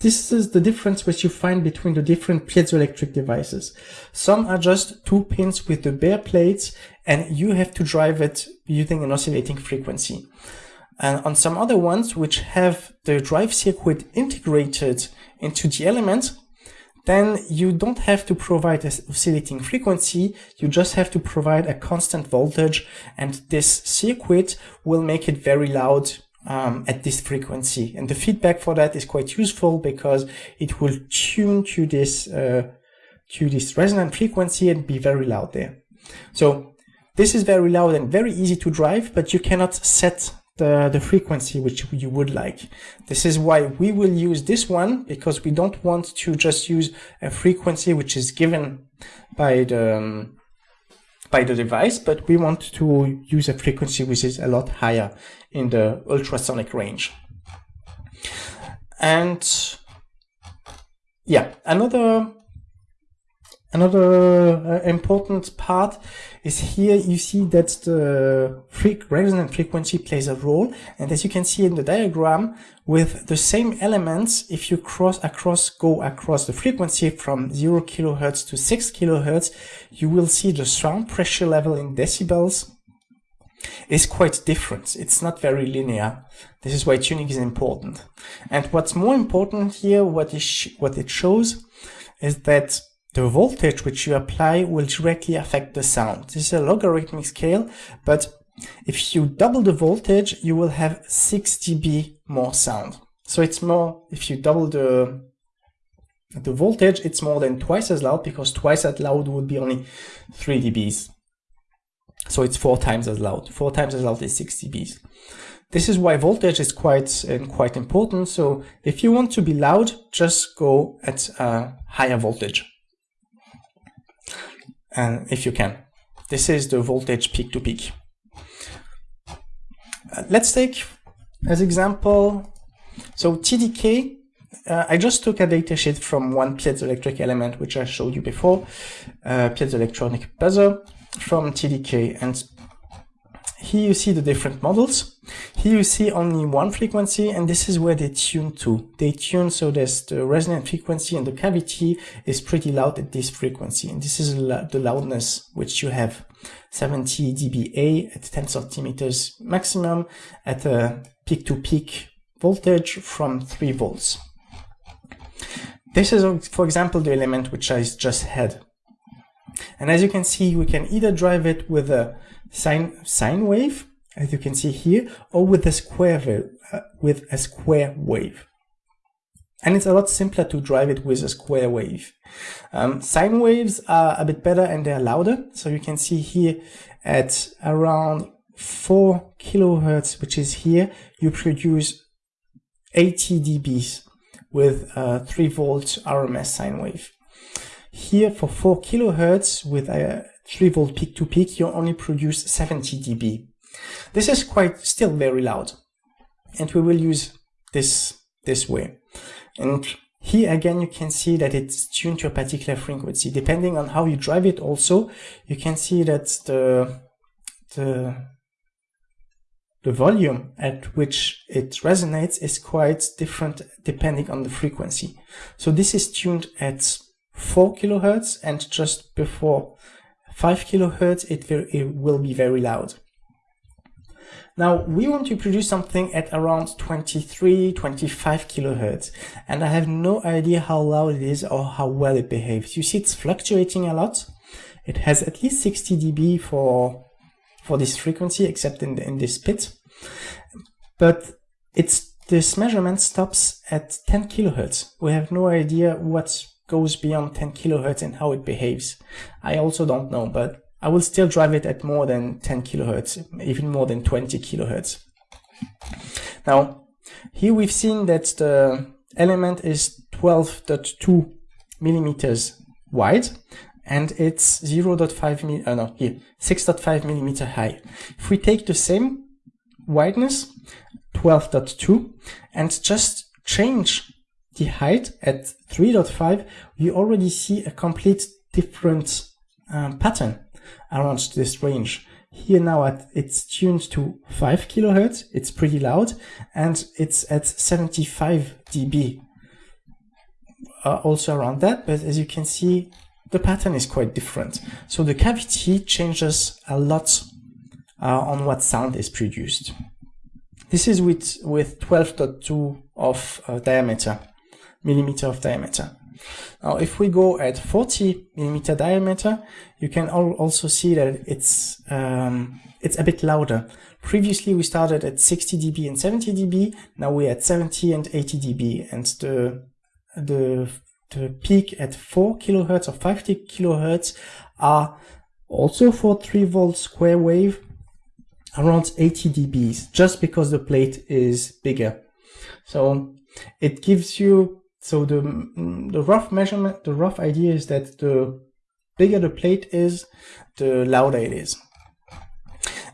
this is the difference which you find between the different piezoelectric devices. Some are just two pins with the bare plates and you have to drive it using an oscillating frequency. And on some other ones which have the drive circuit integrated into the element, then you don't have to provide a oscillating frequency, you just have to provide a constant voltage and this circuit will make it very loud um, at this frequency. And the feedback for that is quite useful because it will tune to this, uh, to this resonant frequency and be very loud there. So this is very loud and very easy to drive, but you cannot set the, the frequency which you would like. This is why we will use this one because we don't want to just use a frequency which is given by the, um, by the device, but we want to use a frequency which is a lot higher in the ultrasonic range. And yeah, another Another uh, important part is here you see that the resonant frequency plays a role and as you can see in the diagram with the same elements if you cross across go across the frequency from 0 kilohertz to 6 kilohertz you will see the sound pressure level in decibels is quite different. It's not very linear. This is why tuning is important. And what's more important here, what, is what it shows, is that the voltage which you apply will directly affect the sound. This is a logarithmic scale, but if you double the voltage, you will have 6 dB more sound. So it's more, if you double the, the voltage, it's more than twice as loud because twice as loud would be only 3 dBs. So it's four times as loud. Four times as loud is 6 dBs. This is why voltage is quite uh, quite important. So if you want to be loud, just go at a higher voltage and if you can. This is the voltage peak to peak. Uh, let's take as example, so TDK, uh, I just took a datasheet from one piezoelectric element, which I showed you before, uh, piezoelectronic buzzer from TDK. And here you see the different models. Here you see only one frequency, and this is where they tune to. They tune so that the resonant frequency in the cavity is pretty loud at this frequency. And this is the loudness which you have 70 dBA at 10 centimeters maximum at a peak to peak voltage from 3 volts. This is, for example, the element which I just had. And as you can see, we can either drive it with a sine, sine wave, as you can see here, or with a square wave, uh, with a square wave. And it's a lot simpler to drive it with a square wave. Um, sine waves are a bit better and they're louder. So you can see here at around 4 kilohertz, which is here, you produce 80 dBs with a 3 volt RMS sine wave. Here for 4 kilohertz with a 3 volt peak to peak, you only produce 70 dB. This is quite still very loud. And we will use this this way. And here again, you can see that it's tuned to a particular frequency. Depending on how you drive it also, you can see that the, the, the volume at which it resonates is quite different depending on the frequency. So this is tuned at 4 kilohertz and just before 5 kilohertz it, it will be very loud. Now we want to produce something at around 23, 25 kilohertz and I have no idea how loud it is or how well it behaves. You see it's fluctuating a lot. It has at least 60 dB for for this frequency except in, the, in this pit. But it's this measurement stops at 10 kilohertz. We have no idea what goes beyond 10 kilohertz and how it behaves. I also don't know, but I will still drive it at more than 10 kilohertz, even more than 20 kilohertz. Now, here we've seen that the element is 12.2 millimeters wide and it's 0.5 mm, uh, no, here, 6.5 millimeter high. If we take the same wideness, 12.2, and just change the height at 3.5, we already see a complete different um, pattern around this range. Here now at, it's tuned to 5 kilohertz, it's pretty loud, and it's at 75 dB. uh, also around that, but as you can see, the pattern is quite different. So the cavity changes a lot uh, on what sound is produced. This is with, with 12.2 of uh, diameter, millimeter of diameter. Now, if we go at 40 millimeter diameter, you can also see that it's um, it's a bit louder. Previously, we started at 60 dB and 70 dB. Now we're at 70 and 80 dB, and the the the peak at 4 kilohertz or 50 kilohertz are also for 3 volt square wave around 80 dBs just because the plate is bigger. So it gives you so the mm, the rough measurement the rough idea is that the bigger the plate is the louder it is.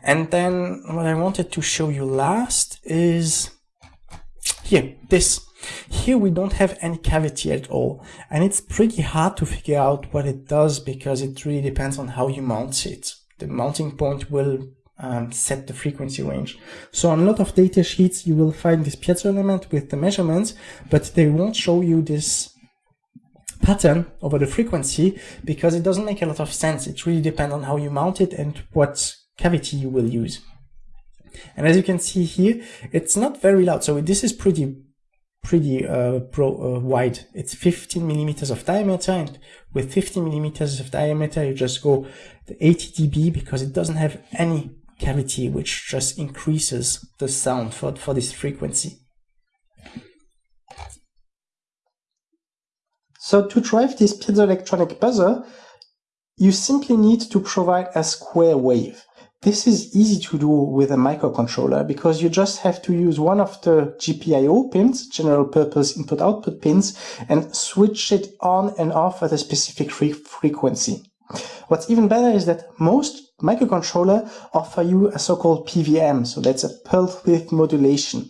And then what I wanted to show you last is here this here we don't have any cavity at all and it's pretty hard to figure out what it does because it really depends on how you mount it. The mounting point will um, set the frequency range. So on a lot of data sheets you will find this piezo element with the measurements but they won't show you this pattern over the frequency because it doesn't make a lot of sense. It really depends on how you mount it and what cavity you will use. And as you can see here, it's not very loud. So this is pretty pretty uh, pro, uh, wide. It's 15 millimeters of diameter, and with 15 millimeters of diameter, you just go the 80 dB because it doesn't have any cavity, which just increases the sound for, for this frequency. So to drive this piezoelectronic buzzer, you simply need to provide a square wave. This is easy to do with a microcontroller because you just have to use one of the GPIO pins, general purpose input output pins, and switch it on and off at a specific fre frequency. What's even better is that most microcontroller offer you a so-called PWM, so that's a pulse width modulation.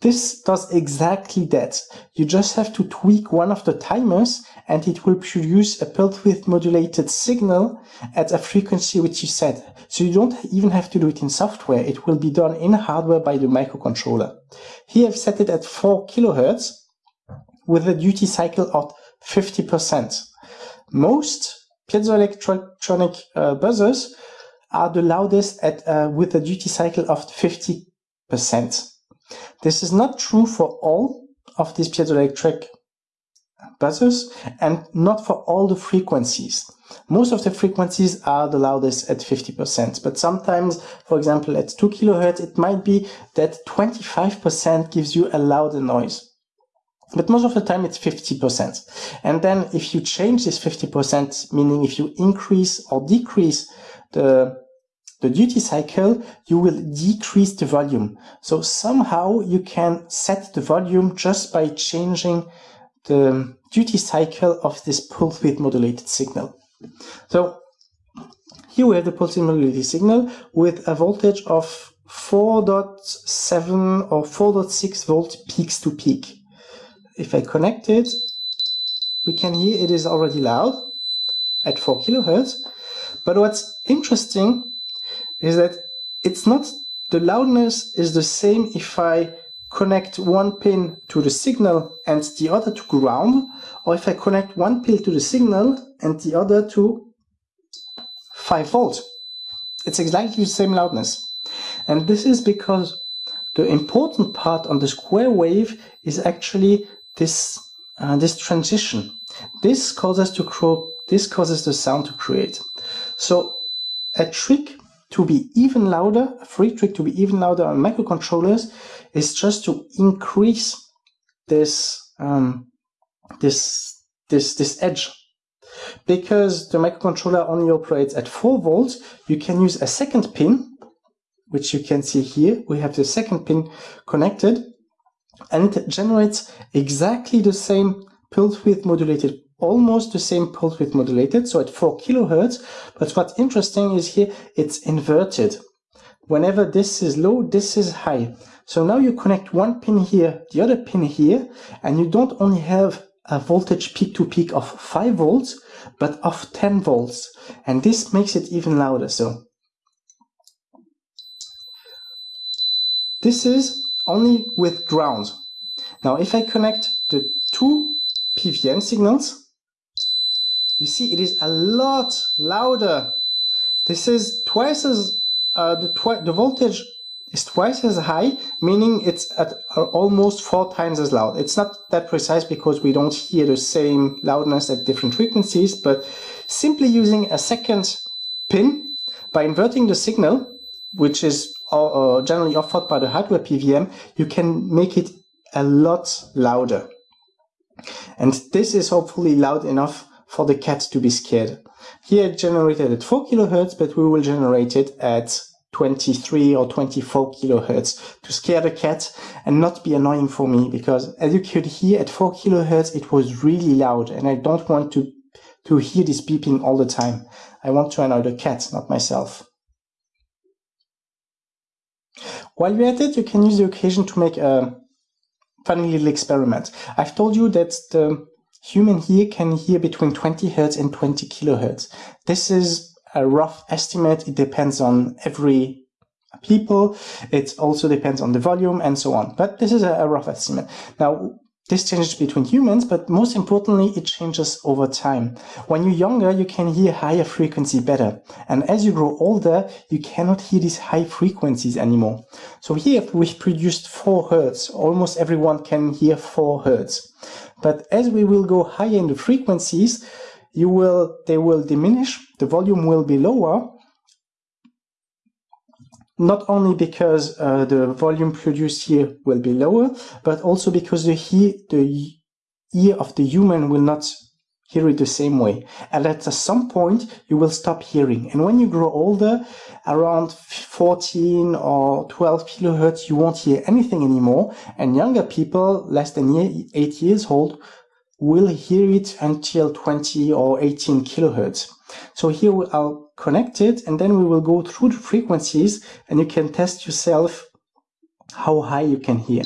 This does exactly that. You just have to tweak one of the timers and it will produce a pulse width modulated signal at a frequency which you set. So you don't even have to do it in software. It will be done in hardware by the microcontroller. Here I've set it at 4 kilohertz with a duty cycle of 50%. Most piezoelectronic uh, buzzers are the loudest at uh, with a duty cycle of 50%. This is not true for all of these piezoelectric buzzers and not for all the frequencies. Most of the frequencies are the loudest at 50%, but sometimes, for example, at 2 kilohertz, it might be that 25% gives you a louder noise. But most of the time it's 50%. And then if you change this 50%, meaning if you increase or decrease the the duty cycle, you will decrease the volume. So somehow you can set the volume just by changing the duty cycle of this pulse width modulated signal. So here we have the pulse width modulated signal with a voltage of 4.7 or 4.6 volt peaks to peak. If I connect it, we can hear it is already loud at 4 kilohertz. But what's interesting is that it's not the loudness is the same if I connect one pin to the signal and the other to ground, or if I connect one pin to the signal and the other to 5 volts. It's exactly the same loudness. And this is because the important part on the square wave is actually this uh, this transition. This causes to grow, this causes the sound to create. So a trick to be even louder, a free trick to be even louder on microcontrollers is just to increase this um, this this this edge. Because the microcontroller only operates at 4 volts, you can use a second pin, which you can see here. We have the second pin connected, and it generates exactly the same pulse width modulated almost the same pulse width modulated, so at 4 kilohertz. But what's interesting is here it's inverted. Whenever this is low, this is high. So now you connect one pin here, the other pin here, and you don't only have a voltage peak to peak of 5 volts, but of 10 volts. And this makes it even louder. So this is only with ground. Now if I connect the two PWM signals, you see it is a lot louder. This is twice as, uh, the, twi the voltage is twice as high, meaning it's at uh, almost four times as loud. It's not that precise because we don't hear the same loudness at different frequencies, but simply using a second pin by inverting the signal, which is uh, generally offered by the hardware PWM, you can make it a lot louder. And this is hopefully loud enough for the cat to be scared. Here it generated at 4 kilohertz, but we will generate it at 23 or 24 kilohertz to scare the cat and not be annoying for me because as you could hear at 4 kilohertz it was really loud and I don't want to to hear this beeping all the time. I want to annoy the cat, not myself. While you're at it, you can use the occasion to make a funny little experiment. I've told you that the human ear can hear between 20 hertz and 20 kilohertz. This is a rough estimate. It depends on every people. It also depends on the volume and so on. But this is a, rough estimate. Now, this changes between humans, but most importantly, it changes over time. When you're younger, you can hear higher frequency better. And as you grow older, you cannot hear these high frequencies anymore. So here we've produced 4 Hertz. Almost everyone can hear 4 Hertz. But as we will go higher in the frequencies, you will, they will diminish, the volume will be lower, not only because uh, the volume produced here will be lower, but also because the, he the ear of the human will not hear it the same way. And at some point, you will stop hearing. And when you grow older, around 14 or 12 kilohertz, you won't hear anything anymore. And younger people, less than 8 years old, will hear it until 20 or 18 kilohertz. So here I'll connect it and then we will go through the frequencies and you can test yourself how high you can hear.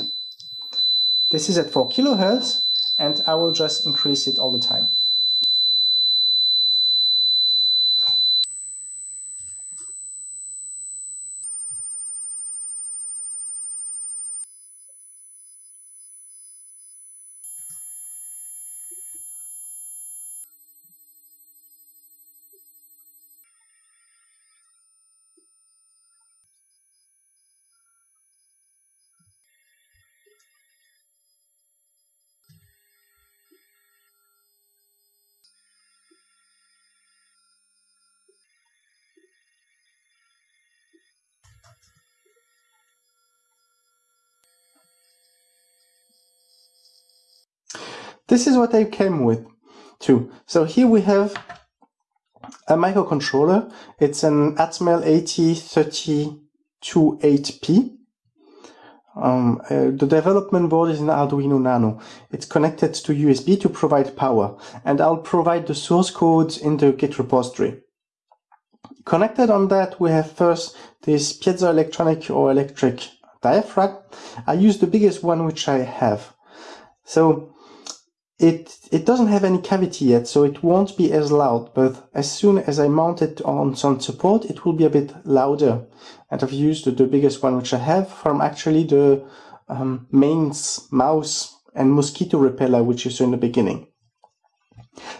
This is at 4 kilohertz and I will just increase it all the time. This is what I came with too. So here we have a microcontroller. It's an Atmel AT3028P. Um, uh, the development board is an Arduino Nano. It's connected to USB to provide power, and I'll provide the source code in the Git repository. Connected on that, we have first this piezoelectronic or electric diaphragm. I use the biggest one which I have. So it, it doesn't have any cavity yet, so it won't be as loud, but as soon as I mount it on some support, it will be a bit louder. And I've used the biggest one which I have from actually the um, mains mouse and mosquito repeller which you saw in the beginning.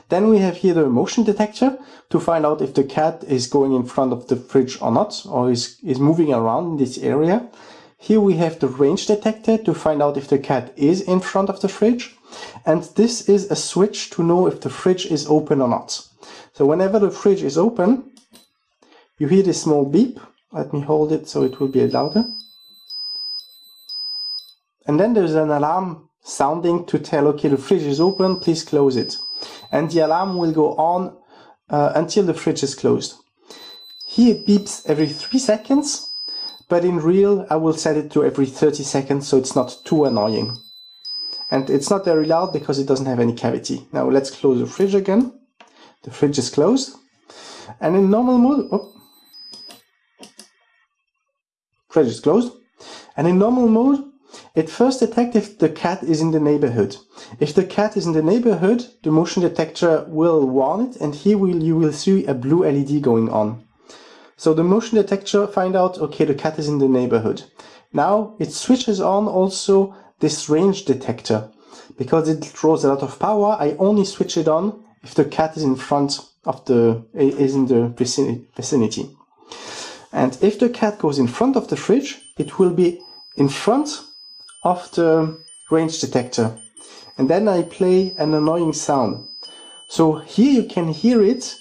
Then we have here the motion detector to find out if the cat is going in front of the fridge or not, or is, is moving around in this area. Here we have the range detector to find out if the cat is in front of the fridge. And this is a switch to know if the fridge is open or not. So whenever the fridge is open, you hear this small beep. Let me hold it so it will be louder. And then there's an alarm sounding to tell, okay, the fridge is open, please close it. And the alarm will go on uh, until the fridge is closed. Here it beeps every three seconds, but in real I will set it to every 30 seconds so it's not too annoying and it's not very loud because it doesn't have any cavity. Now let's close the fridge again. The fridge is closed. And in normal mode, oh, fridge is closed. And in normal mode, it first detects if the cat is in the neighborhood. If the cat is in the neighborhood, the motion detector will warn it and here will, you will see a blue LED going on. So the motion detector find out, okay, the cat is in the neighborhood. Now it switches on also this range detector. because it draws a lot of power, I only switch it on if the cat is in front of the is in the vicinity. And if the cat goes in front of the fridge, it will be in front of the range detector. And then I play an annoying sound. So here you can hear it,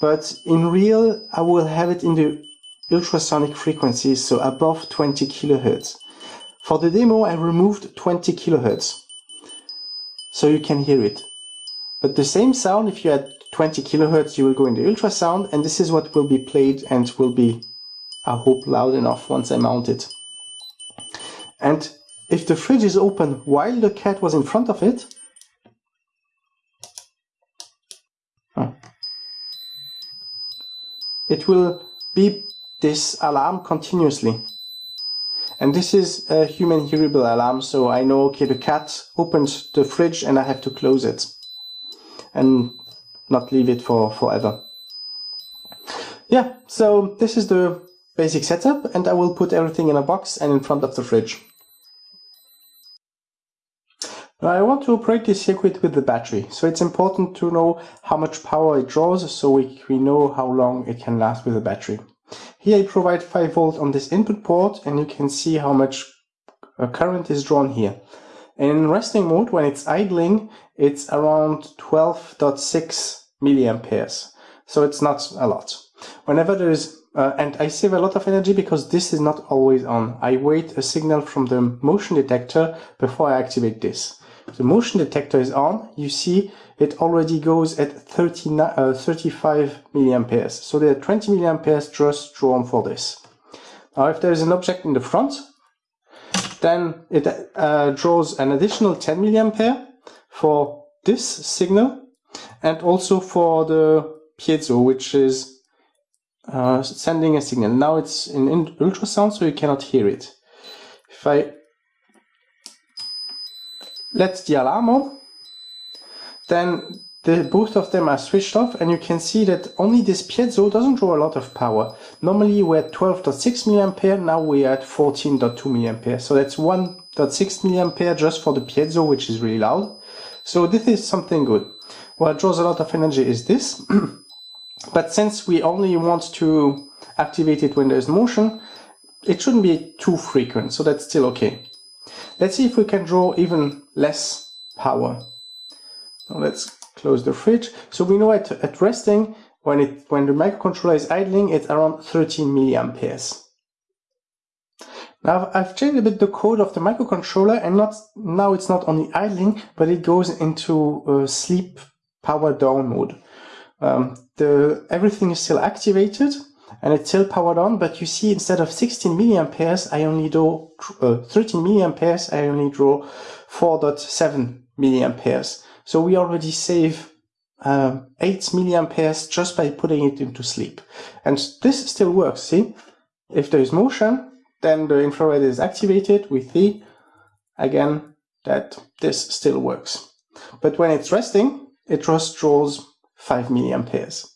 but in real I will have it in the ultrasonic frequencies, so above 20 kilohertz. For the demo I removed 20 kilohertz, so you can hear it. But the same sound, if you had 20 kilohertz, you will go in the ultrasound, and this is what will be played and will be, I hope, loud enough once I mount it. And if the fridge is open while the cat was in front of it, it will beep this alarm continuously. And this is a human hearable alarm, so I know, okay, the cat opened the fridge and I have to close it. And not leave it for forever. Yeah, so this is the basic setup and I will put everything in a box and in front of the fridge. Now I want to operate this circuit with the battery, so it's important to know how much power it draws so we, we know how long it can last with the battery. Here I provide 5 volt on this input port and you can see how much uh, current is drawn here. And In resting mode, when it's idling, it's around 12.6 milliamperes. So it's not a lot. Whenever there is, uh, and I save a lot of energy because this is not always on. I wait a signal from the motion detector before I activate this. The motion detector is on. You see it already goes at 30, uh, 35 milliamperes. So there are 20 milliamperes just drawn for this. Now if there is an object in the front, then it uh, draws an additional 10 milliampere for this signal and also for the piezo, which is uh, sending a signal. Now it's in ultrasound, so you cannot hear it. If I let the alarm on, then the, both of them are switched off and you can see that only this piezo doesn't draw a lot of power. Normally we're at 12.6 milliampere, now we're at 14.2 milliampere. So that's 1.6 milliampere just for the piezo, which is really loud. So this is something good. What draws a lot of energy is this. but since we only want to activate it when there's motion, it shouldn't be too frequent, so that's still okay. Let's see if we can draw even less power. Now let's close the fridge. So we know at, at resting, when it when the microcontroller is idling, it's around 13 milliamperes. Now I've changed a bit the code of the microcontroller and not now it's not only idling, but it goes into uh, sleep power down mode. Um, the everything is still activated and it's still powered on, but you see instead of 16 milliamperes, I only draw uh, 13 milliamperes, I only draw 4.7 milliamperes. So we already save um, 8 milliamperes just by putting it into sleep. And this still works, see? If there is motion, then the infrared is activated. We see again that this still works. But when it's resting, it just draws 5 milliamperes.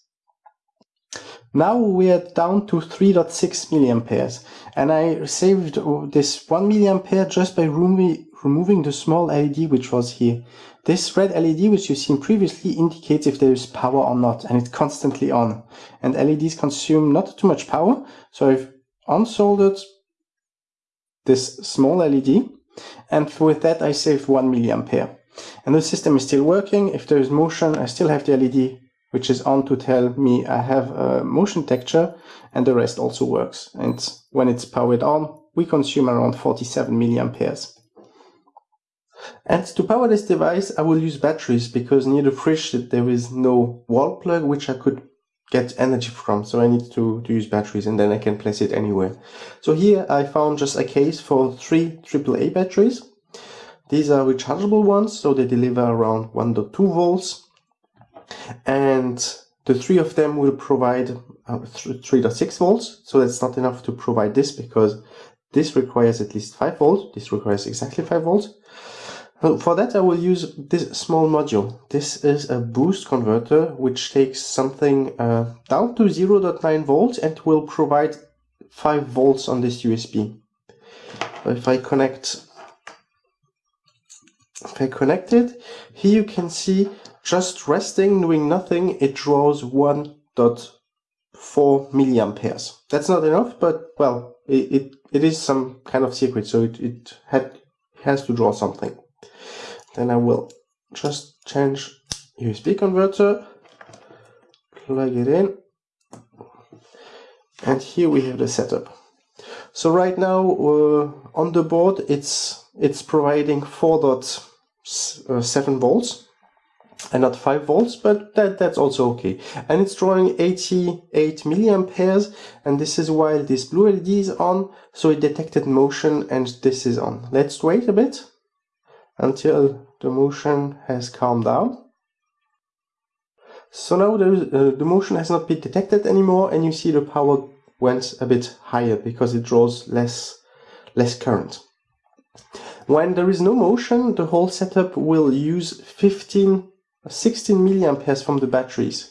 Now we're down to 3.6 milliamperes and I saved this 1 milliampere just by removing the small LED which was here. This red LED which you've seen previously indicates if there is power or not and it's constantly on. And LEDs consume not too much power so I've unsoldered this small LED and with that I saved 1 milliampere. And the system is still working. If there is motion I still have the LED which is on to tell me I have a motion texture and the rest also works. And when it's powered on, we consume around 47 milliamperes. And to power this device, I will use batteries because near the fridge there is no wall plug which I could get energy from. So I need to, to use batteries and then I can place it anywhere. So here I found just a case for three AAA batteries. These are rechargeable ones, so they deliver around 1.2 volts and the three of them will provide uh, 3.6 volts so that's not enough to provide this because this requires at least 5 volts this requires exactly 5 volts for that I will use this small module this is a boost converter which takes something uh, down to 0.9 volts and will provide 5 volts on this USB if I connect If I connect it, here you can see just resting, doing nothing, it draws 1.4 milliamperes. That's not enough, but well, it, it, it is some kind of circuit, so it, it had, has to draw something. Then I will just change USB converter, plug it in, and here we have the setup. So right now uh, on the board it's it's providing 4.7 volts and not 5 volts, but that, that's also okay. And it's drawing 88 milliamperes, and this is while this blue LED is on, so it detected motion and this is on. Let's wait a bit until the motion has calmed down. So now uh, the motion has not been detected anymore, and you see the power went a bit higher because it draws less, less current. When there is no motion, the whole setup will use 15, 16 milliamperes from the batteries.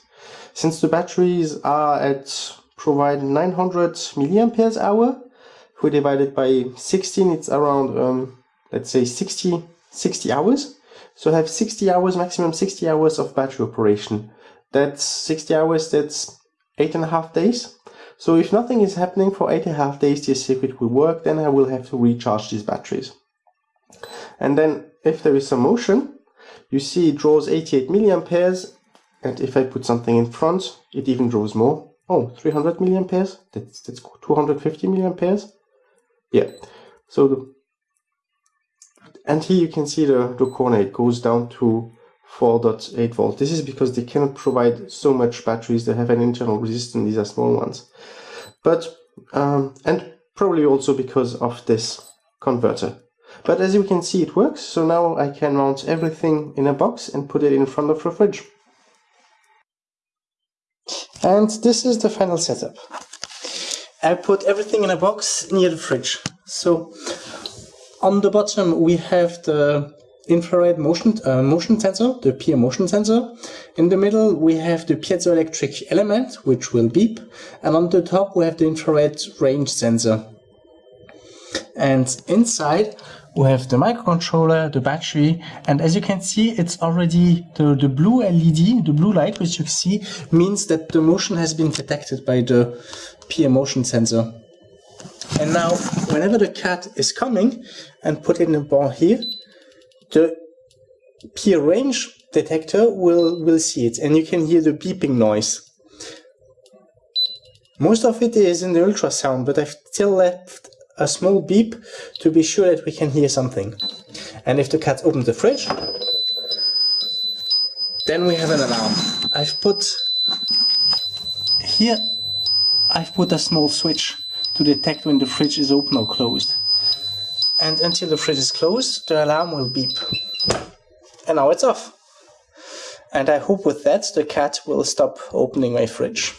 Since the batteries are at provide 900 milliamperes hour, if we divide it by 16, it's around, um, let's say 60, 60 hours. So have 60 hours, maximum 60 hours of battery operation. That's 60 hours, that's eight and a half days. So if nothing is happening for eight and a half days, this circuit will work, then I will have to recharge these batteries. And then if there is some motion, you see it draws 88 milliamperes, and if I put something in front, it even draws more. Oh, 300 milliamperes, that's, that's 250 milliamperes. Yeah, so the, and here you can see the, the corner, it goes down to 4.8 volt. This is because they cannot provide so much batteries that have an internal resistance, these are small ones. But, um, and probably also because of this converter. But as you can see, it works. So now I can mount everything in a box and put it in front of the fridge. And this is the final setup. I put everything in a box near the fridge. So on the bottom we have the infrared motion uh, motion sensor, the PIR motion sensor. In the middle we have the piezoelectric element, which will beep, and on the top we have the infrared range sensor. And inside we have the microcontroller, the battery, and as you can see, it's already the, the blue LED, the blue light, which you see, means that the motion has been detected by the PIR motion sensor. And now, whenever the cat is coming, and put in a ball here, the PIR range detector will, will see it, and you can hear the beeping noise. Most of it is in the ultrasound, but I've still left a small beep to be sure that we can hear something. And if the cat opens the fridge, then we have an alarm. I've put here, I've put a small switch to detect when the fridge is open or closed. And until the fridge is closed, the alarm will beep. And now it's off. And I hope with that the cat will stop opening my fridge.